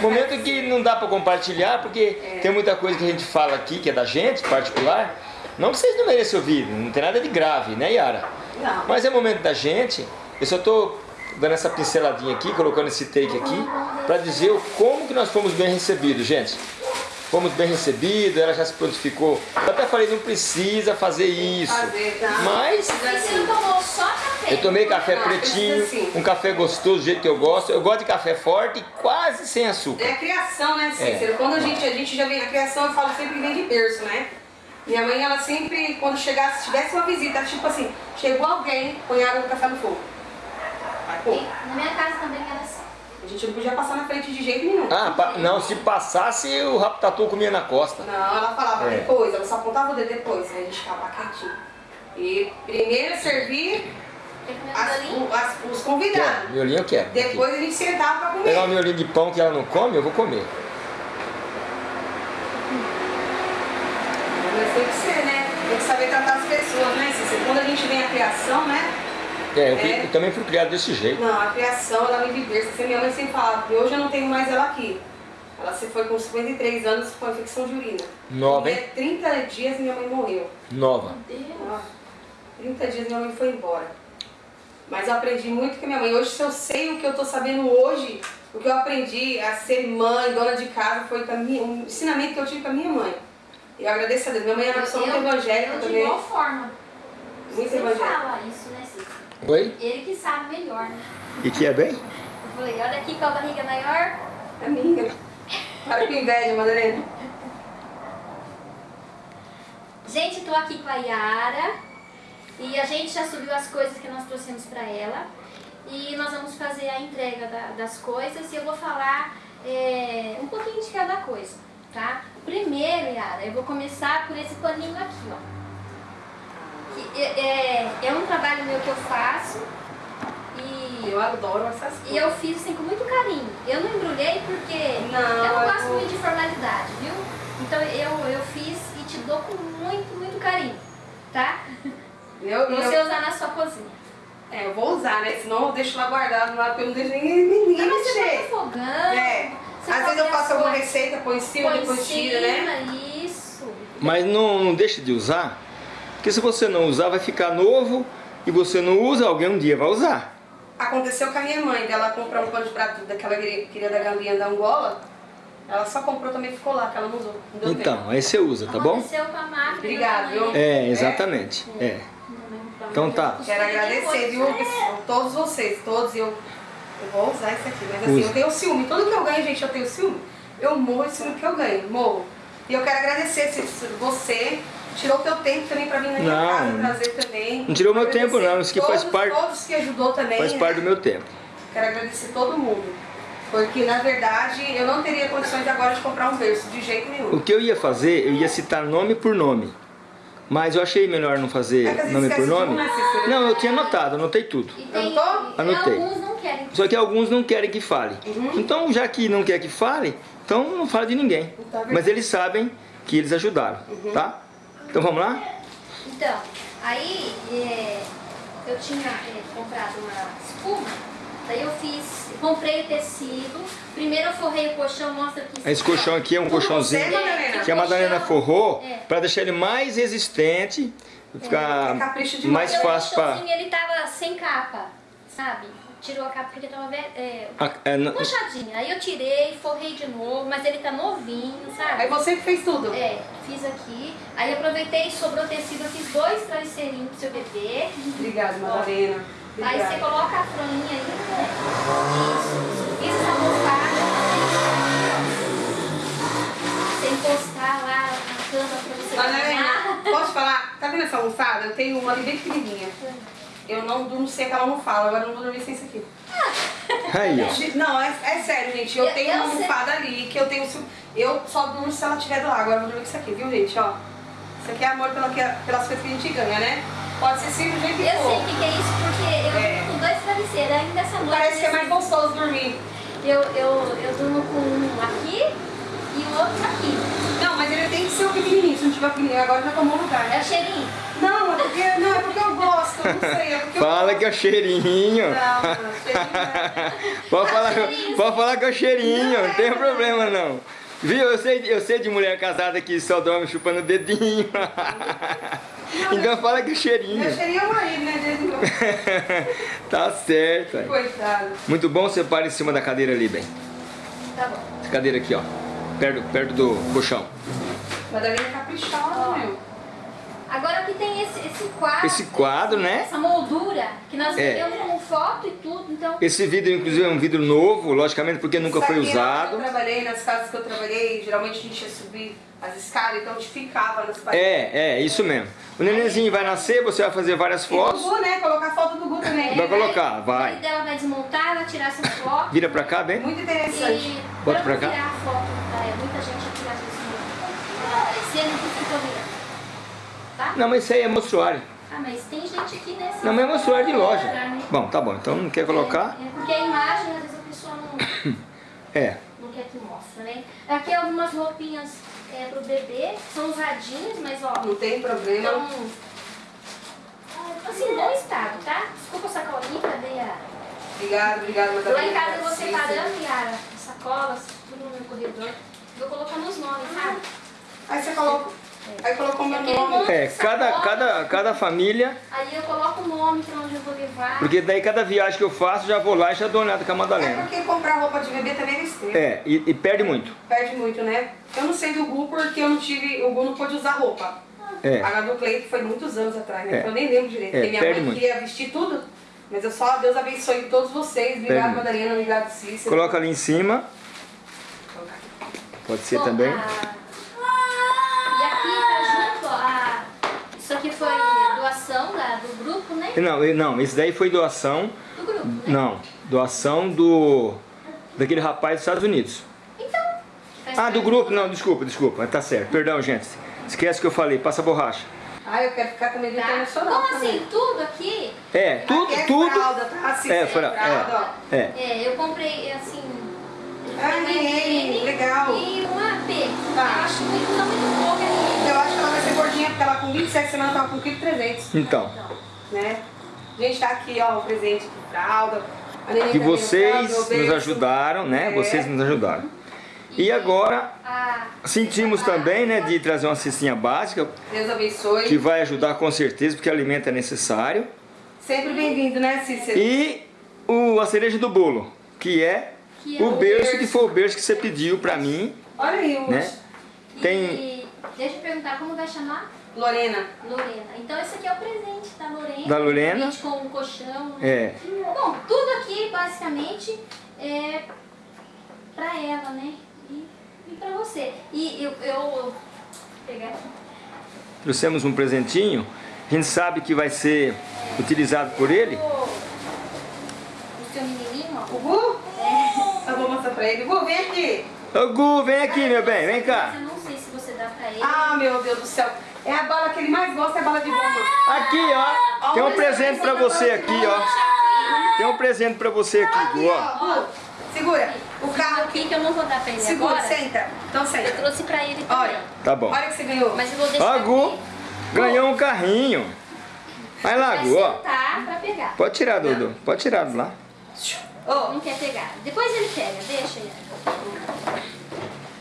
Momento que não dá para compartilhar, porque tem muita coisa que a gente fala aqui, que é da gente, particular. Não que vocês não mereçam ouvir, não tem nada de grave, né, Yara? Não. Mas é momento da gente. Eu só estou dando essa pinceladinha aqui, colocando esse take aqui, para dizer o como que nós fomos bem recebidos, gente. Fomos bem recebidos, ela já se prontificou. Eu até falei, não precisa fazer isso. Fazer, tá? Mas Você não tomou só café. Eu tomei café Não, pretinho, precisa sim. um café gostoso do jeito que eu gosto. Eu gosto de café forte e quase sem açúcar. É a criação, né, Cícero? Quando a gente, a gente já vem, a criação eu falo sempre que vem de berço, né? Minha mãe, ela sempre, quando chegasse, se tivesse uma visita, ela, tipo assim, chegou alguém, põe água no café no fogo. Vai. E na minha casa também era assim. A gente não podia passar na frente de jeito nenhum. Ah, não, se passasse o rabo tatu comia na costa. Não, ela falava É. depois, ela só apontava o dedo depois, aí a gente ficava quietinho. E primeiro servir as- o- as- os Quero, convidados. miolinho eu quero. Depois a gente sentava pra Aqui. comer. Pegar um miolinho de pão que ela não come, eu vou comer. Mas tem que ser, né? Tem que saber tratar as pessoas, né? Quando a gente vem a criação, né? É, eu, fui- É. eu também fui criado desse jeito. Não, a criação, ela me viver. Você minha mãe sempre falava, e hoje eu não tenho mais ela aqui. Ela se foi com 53 anos com infecção de urina. Nova, E hein? é 30 dias minha mãe morreu. Nova. Meu Deus. Ah, 30 dias minha mãe foi embora. Mas eu aprendi muito com a minha mãe. Hoje, se eu sei o que eu tô sabendo hoje, o que eu aprendi a ser mãe, dona de casa, foi com a minha, um ensinamento que eu tive com a minha mãe. E eu agradeço a Deus. Minha mãe era uma pessoa muito evangélica eu de também. igual forma. Muito Você evangélica. fala isso, né? Oi? Ele que sabe melhor, né? E que é bem? Eu falei, olha aqui com a barriga maior. É minha. Para com inveja, Madalena. Gente, tô aqui com a Yara e a gente já subiu as coisas que nós trouxemos pra ela e nós vamos fazer a entrega da- das coisas e eu vou falar é, um pouquinho de cada coisa, tá? Primeiro, Yara, eu vou começar por esse paninho aqui, ó. Que é, é, um trabalho meu que eu faço e Eu adoro essas coisas. e eu fiz assim com muito carinho. Eu não embrulhei porque Não, eu não gosto muito de formalidade, viu? Então eu, eu fiz e te dou com muito, muito carinho, tá? Eu, Pra eu, você usar na sua cozinha. é, eu vou usar, né? Senão eu deixo lá guardado lá, porque eu não deixo ninguém, ninguém Não, mas você mexer. no fogão. É. você Às vezes eu faço alguma receita, põe em cima, põe depois tira, né? cima, Isso. Mas não, não deixe de usar, porque se você não usar, vai ficar novo e você não usa, alguém um dia vai usar. Aconteceu com a minha mãe, dela comprar um pano de prato daquela que- queria da galinha da Angola. Ela só comprou também ficou lá, que ela não usou. Não deu Então, aí você usa, tá bom? Aconteceu com a máquina. Obrigada, viu? É, exatamente. É. Então tá. tempo. Quero agradecer, viu? Todos vocês, todos. Eu, eu vou usar isso aqui, mas assim, Usa. eu tenho ciúme. Tudo que eu ganho, gente, eu tenho ciúme. Eu morro de ciúme que eu ganho, morro. E eu quero agradecer você tirou o teu tempo também pra vir na minha Não. casa trazer também. Não tirou meu tempo, não. Isso que faz parte- Todos que ajudou também. Faz né? parte do meu tempo. Quero agradecer todo mundo. Porque, na verdade, eu não teria condições agora de comprar um berço, de jeito nenhum. O que eu ia fazer, eu ia citar nome por nome. Mas eu achei melhor não fazer É nome por nome. um, né? Não, eu tinha anotado, anotei tudo. E tem, Anotou? e Anotei. alguns não querem. Só que alguns não querem que fale. Então, já que não quer que fale, então não fala de ninguém. Tá bem. Mas eles sabem que eles ajudaram, tá? Então vamos lá? Então, aí é, eu tinha é, comprado uma espuma, daí eu fiz, comprei o tecido, primeiro eu forrei o colchão, mostra aqui. Esse colchão aqui é um colchãozinho Madalena? que a Madalena forrou É. para deixar ele mais resistente, É ficar mais fácil o para... ele tava sem capa, sabe? Tirou a capa porque tava é, É, puxadinha. Aí eu tirei, forrei de novo, mas ele tá novinho, sabe? Aí você que fez tudo. É, fiz aqui. Aí aproveitei, sobrou tecido, eu fiz dois travesseirinhos pro seu bebê. Obrigada, Madalena. Aí você coloca a froinha aí, né? Isso. Fiz essa almofada. Você encostar lá na cama pra você Madalena, posso falar? Tá vendo essa almofada? Eu tenho uma ali bem pequenininha. Eu não durmo sem aquela almofada, agora eu não vou dormir sem isso aqui. Aí, ó. Não, é, é sério, gente. Eu Eu- tenho eu uma sei. almofada ali que eu tenho. Eu só durmo se ela estiver do lado. Agora eu vou dormir com isso aqui, viu, gente? Ó. Isso aqui é amor pela, pelas coisas que a gente ganha, né? Pode ser sim do jeito que Eu sei for. o que, que é isso, porque eu É. durmo com dois travesseiros. Ainda essa noite. Parece que é mais nesse- gostoso dormir. eu, eu, eu durmo com um aqui e o outro aqui. Não, mas ele tem que ser o pequenininho. Se não tiver pequenininho, agora já tomou lugar, É né? o cheirinho. Não, é porque, não, é porque eu gosto. Não sei, é porque eu Fala gosto. que é o cheirinho. Não, não, cheirinho não. Pode falar, cheirinho. pode falar que é o cheirinho, Não, não tem é. problema não. Viu? Eu sei, eu sei de mulher casada que só dorme chupando o dedinho. Então fala que é o cheirinho. Meu cheirinho é o marido, né? Tá certo. aí. Coitado. Muito bom, você para em cima da cadeira ali, bem. Tá bom. Essa cadeira aqui, ó. Perto, perto do colchão. Madalena é caprichosa, meu. Agora aqui tem esse, esse quadro. Esse quadro, né? Essa moldura, que nós É. vendemos com foto e tudo, então... Esse vidro, inclusive, é um vidro novo, logicamente, porque nunca Isso foi usado. Eu trabalhei nas casas que eu trabalhei, geralmente a gente ia subir as escadas, então a gente ficava nas paredes. É, é, isso mesmo. O nenenzinho vai nascer, você vai fazer várias E fotos. do Gu, né? Colocar foto do Gu também. Vai colocar, vai. Marido dela vai desmontar, ela tirar essas fotos. Vira pra cá, bem? Muito interessante. E Bota pra cá. tirar a foto, tá? É muita gente aqui às vezes aparecer, não fica virando. Tá? Não, mas isso aí é mostruário. Ah, mas tem gente aqui nessa. Não, mas é mostruário de loja. né? Bom, tá bom. Então não quer colocar? É, é porque a imagem, às vezes a pessoa não, É. não quer que mostre, né? Aqui algumas roupinhas é, pro bebê, são usadinhas, mas ó, Não tem problema. estão assim, bom estado, tá? Desculpa a sacolinha, cadê a... Obrigado, obrigado, madame. Lá em casa eu vou separando, Yara, as sacolas, tudo no meu corredor. Vou colocando os nomes, sabe? Aí você coloca. Aí colocou meu Aquele nome. É, cada, cada, cada família, Aí eu coloco o nome pra onde eu vou levar. porque daí cada viagem que eu faço, já vou lá e já dou uma olhada com a É Madalena. porque comprar roupa de bebê também é besteira. É, e, e perde muito. Perde muito, né? Eu não sei do Gu porque eu não tive. O Gu não pôde usar roupa. É. A do Cleito foi muitos anos atrás, né? É. Então eu nem lembro direito. É, porque minha perde mãe muito. queria vestir tudo. Mas eu só, Deus abençoe todos vocês. Obrigado. Madalena. Obrigado, Cícero. Coloca ali em cima, pode ser Bom, também. a- E aqui tá junto, ó, a... Isso aqui foi doação da, do grupo, né? Não, não, isso daí foi doação, Do grupo, né? não, doação do, daquele rapaz dos Estados Unidos. Então. Ah, do grupo, não, desculpa, desculpa, tá certo, perdão, gente. Esquece que eu falei, passa borracha. Ah, eu quero ficar com medo Tá? internacional Como também. assim, tudo aqui, É, tudo, Aqui é tudo. fralda, tá? Cícero, É, fra- fralda, ó. É, é, eu comprei, assim... Ah, legal. E uma AP. Tá. Eu acho muito, não muito pouco. Eu acho que ela vai ser gordinha porque ela com 27 semanas tava com 1,3 então, Então, né? Gente, tá aqui, ó, o presente de fralda. A que tá vocês nos ajudaram, né? É. Vocês nos ajudaram. E agora, a... sentimos também, né, de trazer uma cestinha básica, Deus abençoe. que vai ajudar com certeza, porque alimento é necessário. Sempre bem-vindo, né, Cícero? E o, a cereja do bolo, que é Que é o o berço, berço. que foi o berço que você pediu pra mim, Olha aí, o né? Tem- E deixa eu perguntar, como vai chamar? Lorena. Lorena. Então esse aqui é o presente da Lorena. Da Lorena. Com o colchão. né? É. Bom, tudo aqui basicamente é pra ela, né? E, e pra você. E eu, eu vou pegar aqui. Trouxemos um presentinho, a gente sabe que vai ser utilizado por ele. O, seu menininho, ó. O Gu? Eu vou mostrar pra ele. Gu, vem aqui. Ô Gu, vem aqui, meu bem, vem cá. eu não sei se você dá pra ele. Ah, meu Deus do céu. É a bala que ele mais gosta, é a bala de goma. Aqui, ó, tem um presente pra você aqui, ó. Tem um presente pra você aqui, ó. ó. Gu, segura. O carro aqui. que eu não vou dar pra ele Segura, agora. senta. Então Eu senta. trouxe pra ele também. Olha. Tá bom. Olha que você ganhou. Mas eu vou deixar Ó, Gu, aqui. ganhou um carrinho. Vai lá, Gu, ó. sentar pra pegar. Pode tirar, Dudu, pode tirar do lá. Ô, Não quer pegar. Depois ele pega, deixa ele.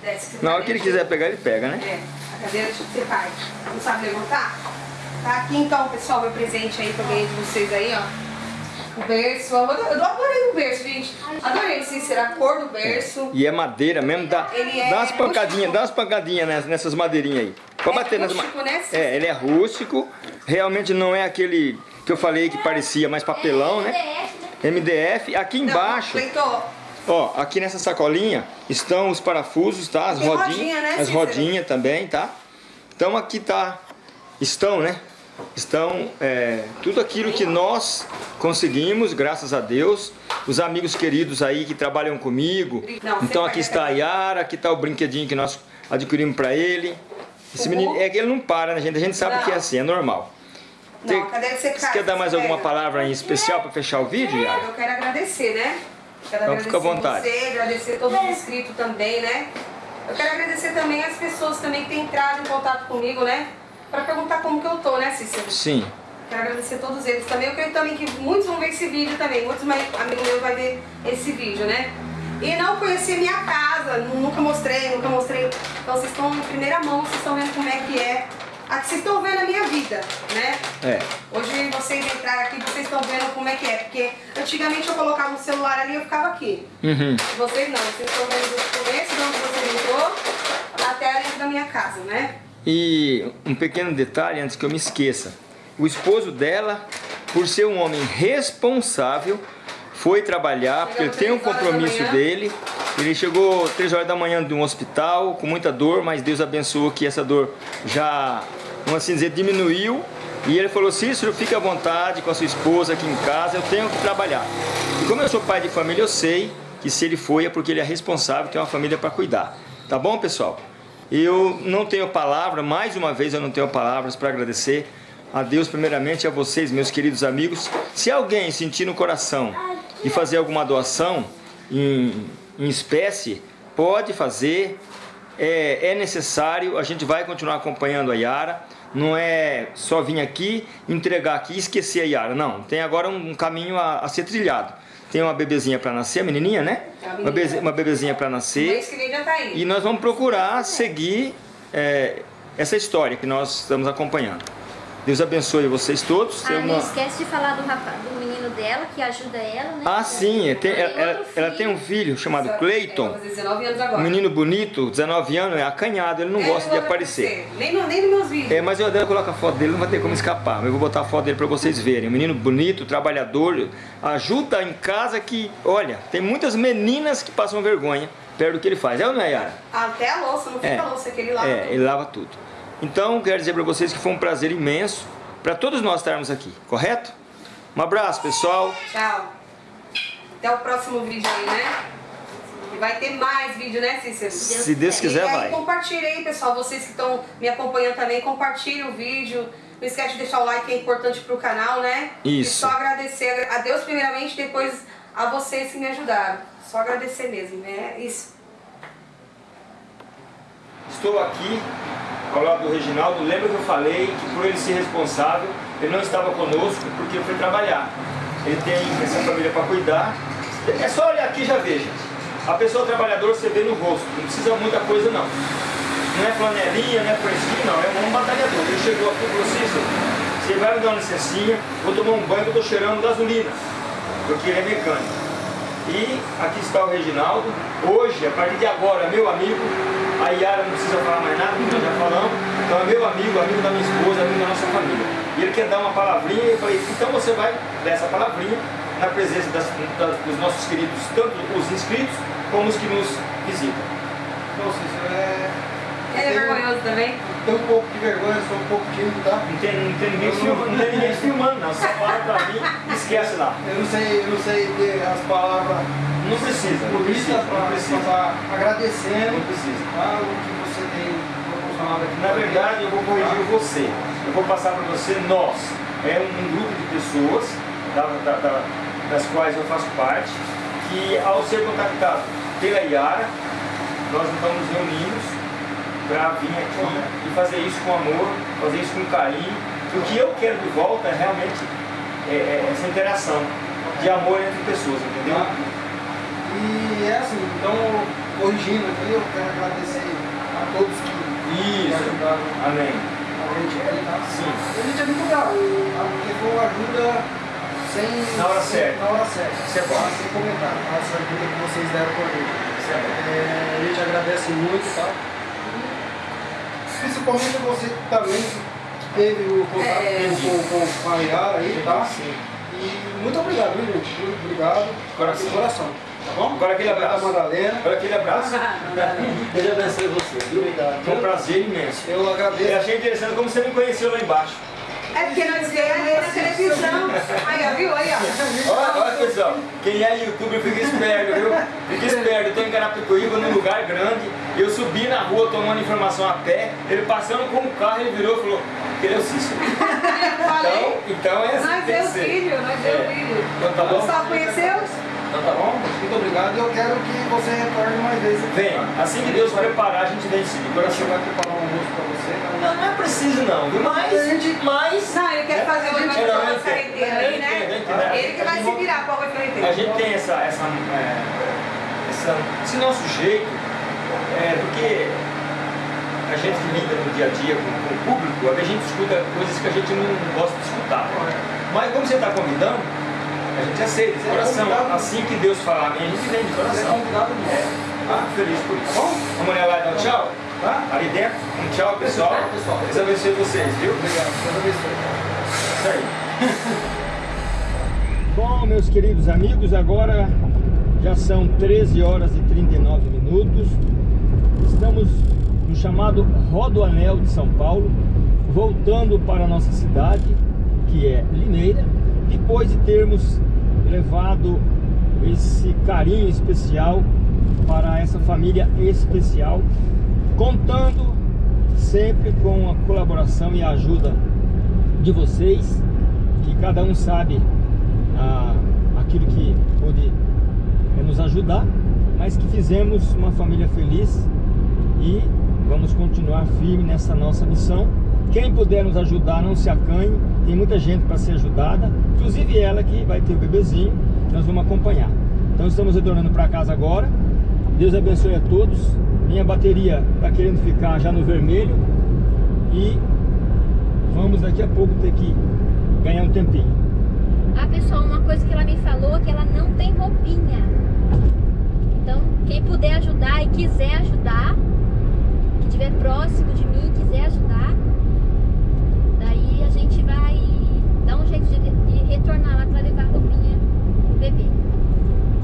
Desce. Na hora que ele quiser pegar, ele pega, né? É, a cadeira tipo você pai. Não sabe levantar? Tá aqui então, pessoal, meu presente aí que eu ganhei de vocês aí, ó. O berço. Eu adorei o berço, gente. Adorei, Cícero, a cor do berço. E é madeira mesmo, dá, Ele é dá umas pancadinhas, dá umas pancadinhas nessas, madeirinhas aí. Pode É bater nas rústico, ma- né, Cícero? É, ele é rústico, realmente não é aquele que eu falei que parecia mais papelão, né? MDF, né? MDF. Aqui embaixo, Cleiton, ó, aqui nessa sacolinha estão os parafusos, tá? As Tem rodinhas, rodinha, né, as rodinhas também, tá? Então aqui tá, estão, né? Estão é, tudo aquilo que nós conseguimos, graças a Deus. Os amigos queridos aí que trabalham comigo. Não, então aqui está a Yara, aqui está o brinquedinho que nós adquirimos para ele. Esse O menino, é que ele não para, né, gente? A gente sabe Não. que é assim, é normal. Não, cadê que você Você quer dar mais alguma palavra em especial para fechar o vídeo, Yara? Eu quero agradecer, né? Quero Então agradecer fica à vontade. você, agradecer todos os inscritos também, né? Eu quero agradecer também as pessoas também que têm entrado em contato comigo, né? Pra perguntar como que eu tô, né, Cícero? Sim. Quero agradecer a todos eles também. Eu creio também que muitos vão ver esse vídeo também. Muitos amigos meus vão ver esse vídeo, né? E não conhecer minha casa, nunca mostrei, nunca mostrei. Então vocês estão em primeira mão, vocês estão vendo como é que é. Aqui vocês estão vendo a minha vida, né? É. Hoje vocês entraram aqui, vocês estão vendo como é que é. Porque antigamente eu colocava o celular ali e eu ficava aqui. Uhum. Vocês não, vocês estão vendo do começo de onde você entrou até ali da minha casa. né? E um pequeno detalhe antes que eu me esqueça. O esposo dela, por ser um homem responsável, foi trabalhar, porque ele tem um compromisso dele. Ele chegou 3 horas da manhã de um hospital com muita dor, mas Deus abençoou que essa dor já, vamos assim dizer, diminuiu. E ele falou, Cícero, fique à vontade com a sua esposa aqui em casa, eu tenho que trabalhar. E como eu sou pai de família, eu sei que se ele foi é porque ele é responsável, tem uma família para cuidar. Tá bom, pessoal? Eu não tenho palavra, mais uma vez eu não tenho palavras para agradecer a Deus primeiramente, a vocês, meus queridos amigos. Se alguém sentir no coração de fazer alguma doação em, em espécie, pode fazer, é, é necessário, a gente vai continuar acompanhando a Yara, não é só vir aqui, entregar aqui e esquecer a Yara, não, tem agora um, caminho a, a ser trilhado. Tem uma bebezinha para nascer, a menininha, né? A uma, bebe, uma bebezinha para nascer. Tá e nós vamos procurar seguir é, essa história que nós estamos acompanhando. Deus abençoe vocês todos. Ah, não esquece de falar do, rapaz, do menino dela, que ajuda ela, né? Ah, sim. Tem, ela, ela, ela, tem um filho chamado Cleiton. Um menino bonito, 19 anos, é acanhado, ele não é, gosta de aparecer. Nem, no, nem nos meus vídeos. É, mas eu dela coloco a foto dele, não vai ter como escapar. Mas eu vou botar a foto dele para vocês verem. Um menino bonito, trabalhador, ajuda em casa que, olha, tem muitas meninas que passam vergonha perto do que ele faz. É ou não é, Yara? Até a louça, não fica é, a louça que ele lava É, tudo. ele lava tudo. Então, quero dizer para vocês que foi um prazer imenso para todos nós estarmos aqui, correto? Um abraço, pessoal. Tchau. Até o próximo vídeo aí, né? E vai ter mais vídeo, né, Cícero? Se Deus quiser, e aí, vai. Compartilhe aí, pessoal. Vocês que estão me acompanhando também, compartilhe o vídeo. Não esquece de deixar o like, que é importante pro canal, né? Isso. E só agradecer a Deus primeiramente, depois a vocês que me ajudaram. Só agradecer mesmo, né? Isso. Estou aqui ao lado do Reginaldo. Lembra que eu falei que por ele ser responsável, ele não estava conosco porque foi trabalhar. Ele tem essa família para cuidar. É só olhar aqui e já veja. A pessoa trabalhadora você vê no rosto, não precisa muita coisa não. Não é flanelinha, não é fresquinho, não, é um batalhador. Ele chegou aqui e falou assim, você vai me dar uma licencinha, vou tomar um banho que estou cheirando gasolina, porque ele é mecânico. E aqui está o Reginaldo, hoje, a partir de agora, meu amigo, a Yara não precisa falar mais nada, porque nós já falamos. Então é meu amigo, amigo da minha esposa, amigo da nossa família. E ele quer dar uma palavrinha, e eu falei, então você vai dar essa palavrinha na presença das, das, dos nossos queridos, tanto os inscritos como os que nos visitam. Então, Cícero, é... Ele é vergonhoso também? Tenho um pouco de vergonha, sou um pouco tímido, tá? Não tem, não tem ninguém, filmando, não tem ninguém filmando, não. Só fala pra mim esquece lá. Eu não sei, eu não sei ter as palavras não precisa, não precisa, não precisa. Passar agradecendo não precisa. Tá, o que você tem proporcionado aqui. Na verdade, eu vou corrigir você. Eu vou passar para você nós. É um grupo de pessoas da, da, da, das quais eu faço parte, que ao ser contactado pela Iara, nós então nos reunimos para vir aqui e fazer isso com amor, fazer isso com carinho. O que eu quero de volta é realmente é, é essa interação de amor entre pessoas, entendeu? Ah. E é assim, então, corrigindo aqui, eu quero agradecer a todos que Isso. ajudaram Amém. A gente aqui, tá? Sim. A gente é muito tá? foi uma ajuda sem... Na hora sem, certa. Na hora certa. Isso é bom. Sem comentar, essa ajuda que vocês deram pra gente. Isso é bom. É, a gente agradece muito, tá? Principalmente você também teve o contato É. com, com, com a Yara aí, tá? Sim. E muito obrigado, viu, gente? Muito obrigado. Coração. De coração. Tá bom? Agora aquele abraço. Da Madalena. Agora aquele abraço. Deus abençoe você. Obrigado. Foi um prazer imenso. Eu Eu agradeço. achei interessante como você me conheceu lá embaixo. É porque nós vemos ele na televisão. Aí, ó, viu? Aí, ó. Olha, olha pessoal, quem é youtuber fica esperto, viu? Fica esperto, eu tô em Carapicuíba, num lugar grande, eu subi na rua tomando informação a pé, ele passando com o carro, ele virou e falou, ele é o Cícero. Então, então é assim Nós vemos o vídeo, nós É. o vídeo. Então tá bom? Gustavo conheceu? Então tá bom? Muito obrigado e eu quero que você retorne mais vezes. Vem, assim que Deus preparar, a gente vem sim, de Você vai preparar um almoço pra você. tá? Não, não é preciso não, viu? Mas, mas... Não, ele quer fazer o É, não, eu de carreteiro entendo. aí, né? Ele que vai se virar com o arroz de A gente tem essa, essa, é, essa, esse nosso jeito, é, porque a gente que lida no dia a dia com, com o público, a gente escuta coisas que a gente não gosta de escutar. Mas como você está convidando, a gente aceita de Você coração. Assim que Deus falar a gente vem de Você coração. convidado É, ah, feliz por isso. Bom, vamos lá e um tchau? Tá? Ali dentro. Um tchau. Tá, pessoal. Deus abençoe vocês, viu? Obrigado, Deus abençoe. Isso aí. Bom, meus queridos amigos, agora já são 13 horas e 39 minutos. Estamos no chamado Rodoanel de São Paulo, voltando para a nossa cidade, que é Limeira, depois de termos levado esse carinho especial para essa família especial, contando sempre com a colaboração e a ajuda de vocês, que cada um sabe ah, aquilo que pôde eh, nos ajudar, mas que fizemos uma família feliz e vamos continuar firme nessa nossa missão. Quem puder nos ajudar, não se acanhe, tem muita gente para ser ajudada, inclusive ela que vai ter o bebezinho, nós vamos acompanhar. Então estamos retornando para casa agora. Deus abençoe a todos. Minha bateria está querendo ficar já no vermelho e vamos daqui a pouco ter que ganhar um tempinho. Ah, pessoal, uma coisa que ela me falou é que ela não tem roupinha. Então, quem puder ajudar e quiser ajudar, que estiver próximo de mim, quiser ajudar, gente vai dar um jeito de, de retornar lá para levar a roupinha pro bebê.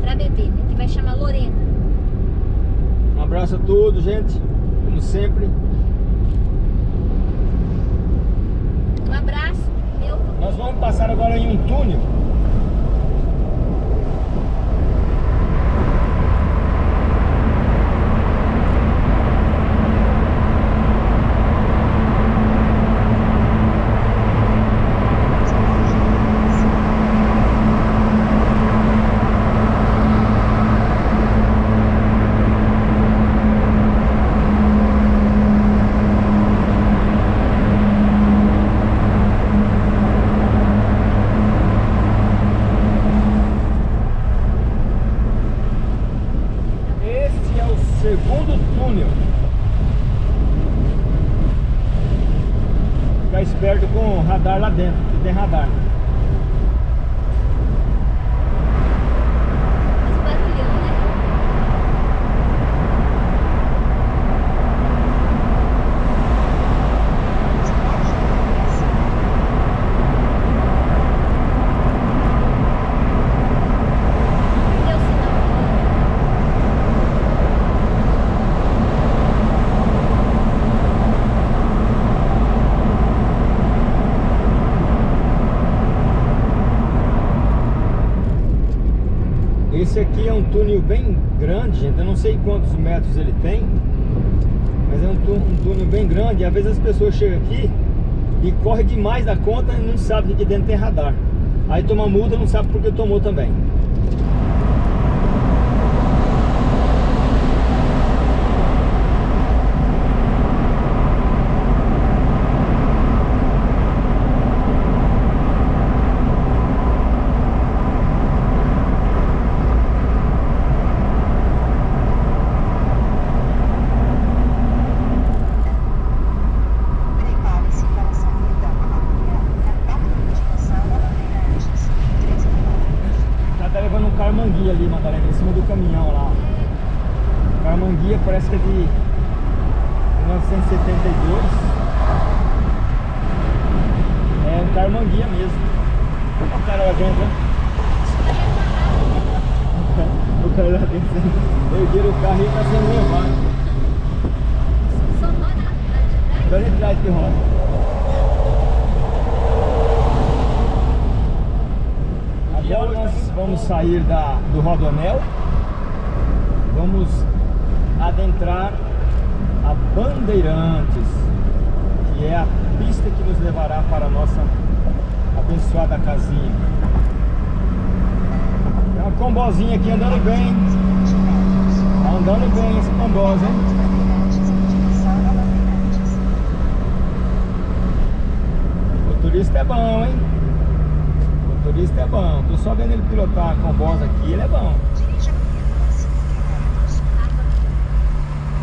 Pra bebê, né? Que vai chamar Lorena. Um abraço a todos, gente. Como sempre. Um abraço, meu. Nós vamos passar agora em um túnel. Este é o segundo túnel. Ficar esperto com o radar lá dentro, que tem radar. Esse barulhão, né? Cadê o sinal? Esse aqui é um túnel bem grande, gente. Eu não sei quantos metros ele tem, mas é um, um túnel bem grande. E às vezes as pessoas chegam aqui e correm demais da conta e não sabem que aqui dentro tem radar. Aí toma multa e não sabe porque tomou também. Prepare-se para sair da Alameda na direção da Bandeirantes. 3 km. Já tá levando um carmanguia ali, Madalena, em cima do caminhão lá. Carmanguia parece que é de 1972. É um carmanguia mesmo. Olha o cara lá dentro, né? O cara lá dentro ergueram o carro e tá sendo levado. Só roda a de trás? Olha de trás que roda. Agora nós vamos sair da, do Rodonel. Vamos adentrar a Bandeirantes, que é a pista que nos levará para a nossa abençoada casinha. Tem uma combozinha aqui andando bem. Tá andando bem esse comboso, hein? Bandeirantes em direção a Bandeirantes. Motorista é bom, hein? Motorista é bom. Tô só vendo ele pilotar a combosa aqui, ele é bom. Dirija por 5 km.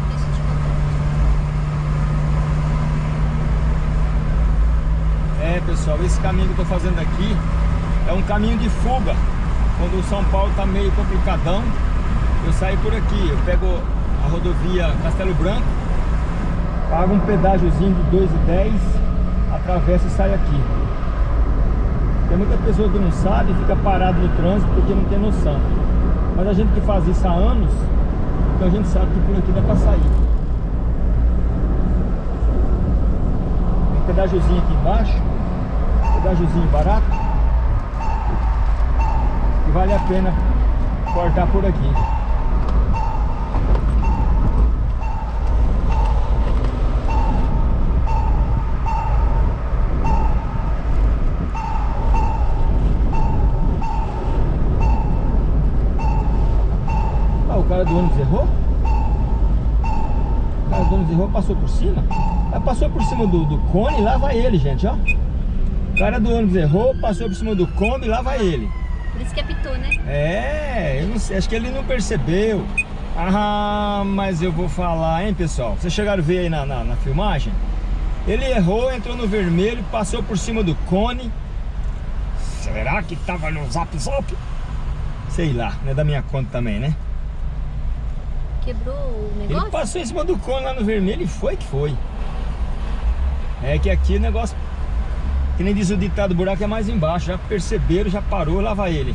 Deixa eu te contar. É, pessoal, esse caminho que eu tô fazendo aqui é um caminho de fuga. Quando o São Paulo tá meio complicadão, eu saio por aqui. Eu pego a rodovia Castelo Branco paga um pedágiozinho de 2,10, atravessa e sai aqui. Tem muita pessoa que não sabe e fica parado no trânsito porque não tem noção. Mas a gente que faz isso há anos, então a gente sabe que por aqui dá pra sair. Tem pedágiozinho aqui embaixo, pedágiozinho barato, vale a pena cortar por aqui. Ah, o cara do ônibus errou? O cara do ônibus errou, passou por cima? Ah, passou por cima do, do cone, lá vai ele, gente, ó. O cara do ônibus errou, passou por cima do cone, lá vai ele. Por isso que apitou, né? É, eu não sei, acho que ele não percebeu. Ah, mas eu vou falar, hein, pessoal? Vocês chegaram a ver aí na, na, na filmagem? Ele errou, entrou no vermelho, passou por cima do cone. Será que tava no zap zap? Sei lá, não é da minha conta também, né? Quebrou o Ele negócio? passou em cima do cone lá no vermelho e foi que foi. É que aqui o negócio, que nem diz o ditado, o buraco é mais embaixo. Já perceberam, já parou, lá vai ele.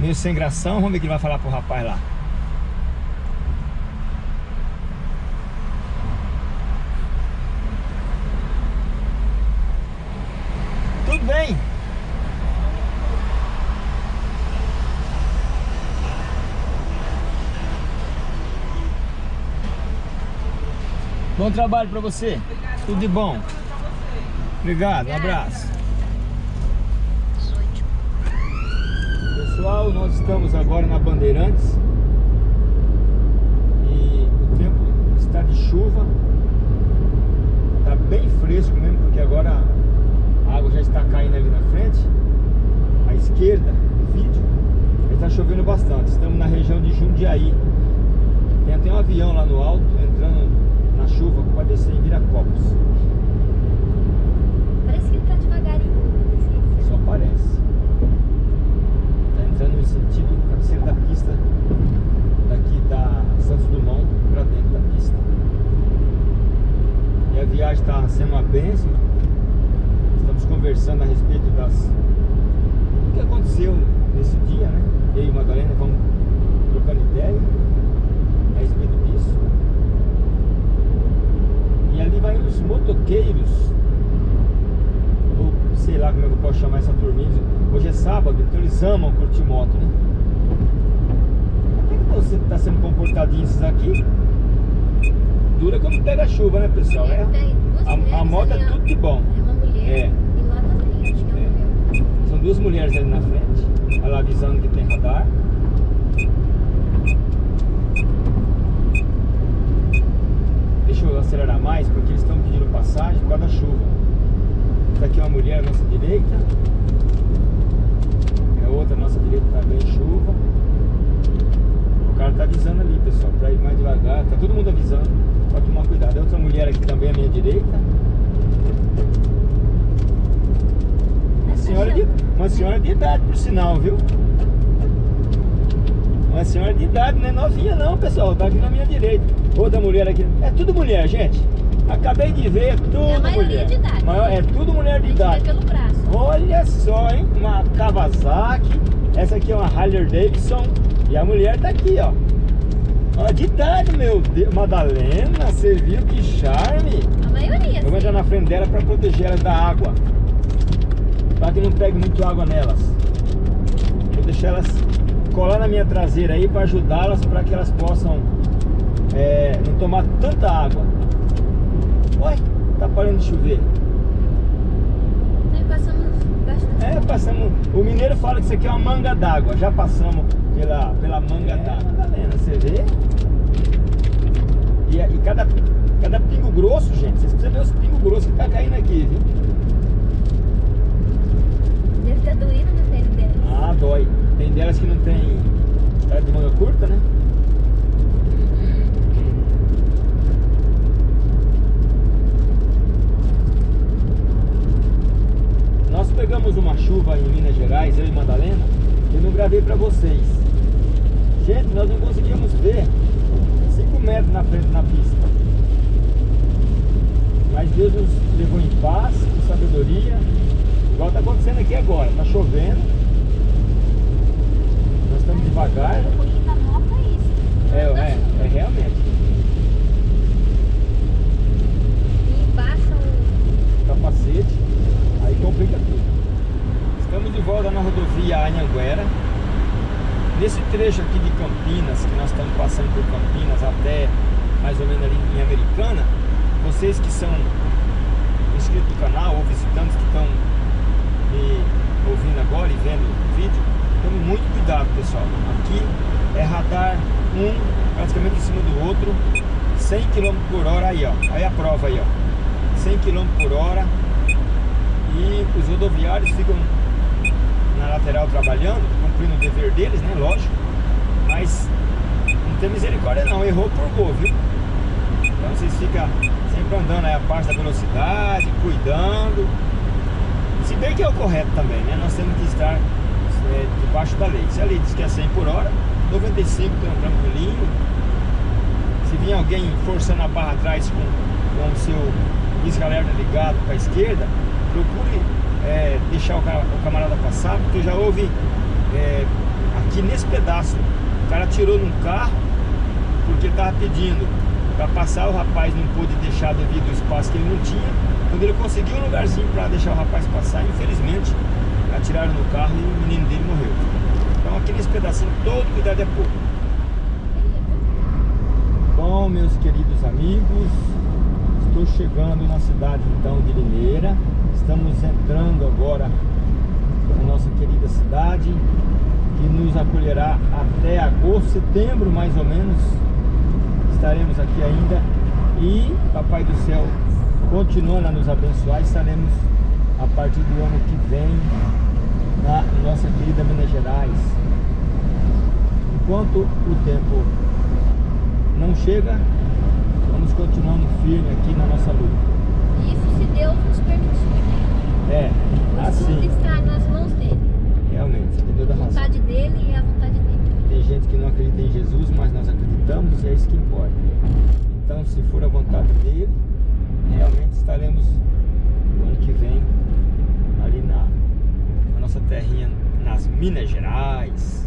Meio sem gração, vamos ver o que ele vai falar pro rapaz lá. Tudo bem? Bom trabalho pra você. Tudo de bom. Obrigado, um abraço. 18. Pessoal, nós estamos agora na Bandeirantes e o tempo está de chuva, está bem fresco mesmo, porque agora a água já está caindo ali na frente, à esquerda do vídeo, está chovendo bastante. Estamos na região de Jundiaí, tem até um avião lá no alto entrando na chuva para descer em Viracopos, Parece que ele tá devagarinho. só parece. Está entrando no sentido cabeceira da pista daqui da Santos Dumont para dentro da pista. E a viagem está sendo uma bênção. Estamos conversando a respeito das do que aconteceu nesse dia, né? Eu e Madalena vamos trocando ideia a respeito disso. E ali vai os motoqueiros sei lá como é que eu posso chamar essa turminha. Hoje é sábado, então eles amam curtir moto, né? Até que você tá sendo comportadinho esses aqui. Dura quando pega chuva, né, pessoal? É, duas a, a moto é tudo de bom. É uma mulher É. e lá também, acho que é uma mulher. São duas mulheres ali na frente. Ela avisando que tem radar. Deixa eu acelerar mais porque eles estão pedindo passagem por causa da chuva. Essa aqui é uma mulher à nossa direita. É outra à nossa direita também chuva. O cara tá avisando ali, pessoal, pra ir mais devagar. Tá todo mundo avisando. Pode tomar cuidado. É outra mulher aqui também à minha direita. Uma senhora de, uma senhora de idade, por sinal, viu? Uma senhora de idade, não é novinha não, pessoal. Tá aqui na minha direita. Outra mulher aqui. É tudo mulher, gente. Acabei de ver, é tudo É mulher. de idade. Maior- é tudo mulher de idade. pelo braço. Olha só, hein? Uma Kawasaki. Essa aqui é uma Harley Davidson. E a mulher tá aqui, ó. Ó, de idade, meu Deus. Madalena, você viu que charme? A maioria, Eu vou sim. na frente dela para proteger elas da água. Para que não pegue muito água nelas. Vou deixar elas colar na minha traseira aí para ajudá-las para que elas possam é, não tomar tanta água. Ué, tá parando de chover. Aí passamos bastante. É, passamos. O mineiro fala que isso aqui é uma manga d'água. Já passamos pela, pela manga d'água. Madalena, você vê? E, e cada, cada pingo grosso, gente, vocês precisam ver os pingos grossos que tá caindo aqui, viu? Deve estar doído na pele dela. Ah, dói. Tem delas que não tem. Tá de manga curta, né? Nós pegamos uma chuva em Minas Gerais, eu e Madalena, e não gravei pra vocês. Gente, nós não conseguimos ver 5 metros na frente na pista. paz, com sabedoria, igual está acontecendo aqui agora. Está chovendo, nós estamos devagar. É. É, é, é realmente. E o... capacete, aí complica tudo. Estamos de volta na rodovia Anhanguera. Nesse trecho aqui de Campinas, que nós estamos passando por Campinas até mais ou menos ali em Americana, vocês que são inscritos no canal ou visitantes que estão me ouvindo agora e vendo o vídeo, tome muito cuidado pessoal. Aqui é radar um praticamente em cima do outro, 100 km por hora aí ó, aí a prova aí ó. 100 km por hora e os rodoviários ficam lateral trabalhando, cumprindo o dever deles, né? Lógico, mas não tem misericórdia não, errou por gol, viu? Então vocês ficam sempre andando aí a parte da velocidade, cuidando. Se bem que é o correto também, né? Nós temos que estar é, debaixo da lei. Se a lei diz que é 100 por hora, 95 tran- tranquilinho. Se vir alguém forçando a barra atrás com, com o seu pisca-alerta ligado para a esquerda, procure é, deixar o, o camarada passar, porque já houve é, aqui nesse pedaço, o cara tirou num carro porque estava pedindo para passar, o rapaz não pôde deixar devido ao espaço que ele não tinha. Quando ele conseguiu um lugarzinho para deixar o rapaz passar, infelizmente, atiraram no carro e o menino dele morreu. Então aqui nesse pedacinho todo cuidado é pouco. Bom, meus queridos amigos, estou chegando na cidade então de Limeira. Estamos entrando agora na nossa querida cidade, que nos acolherá até agosto, setembro mais ou menos. Estaremos aqui ainda e Papai do Céu continuando a nos abençoar, estaremos a partir do ano que vem na nossa querida Minas Gerais. Enquanto o tempo não chega, vamos continuando firme aqui na nossa luta. Isso se Deus nos permitir, É, Tudo assim, está nas mãos dele. realmente, você tem toda a A razão. vontade dele e a vontade dele. Tem gente que não acredita em Jesus, mas nós acreditamos e é isso que importa. Então, se for a vontade dele, realmente estaremos no ano que vem ali na, na nossa terrinha, nas Minas Gerais.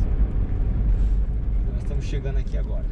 Nós estamos chegando aqui agora.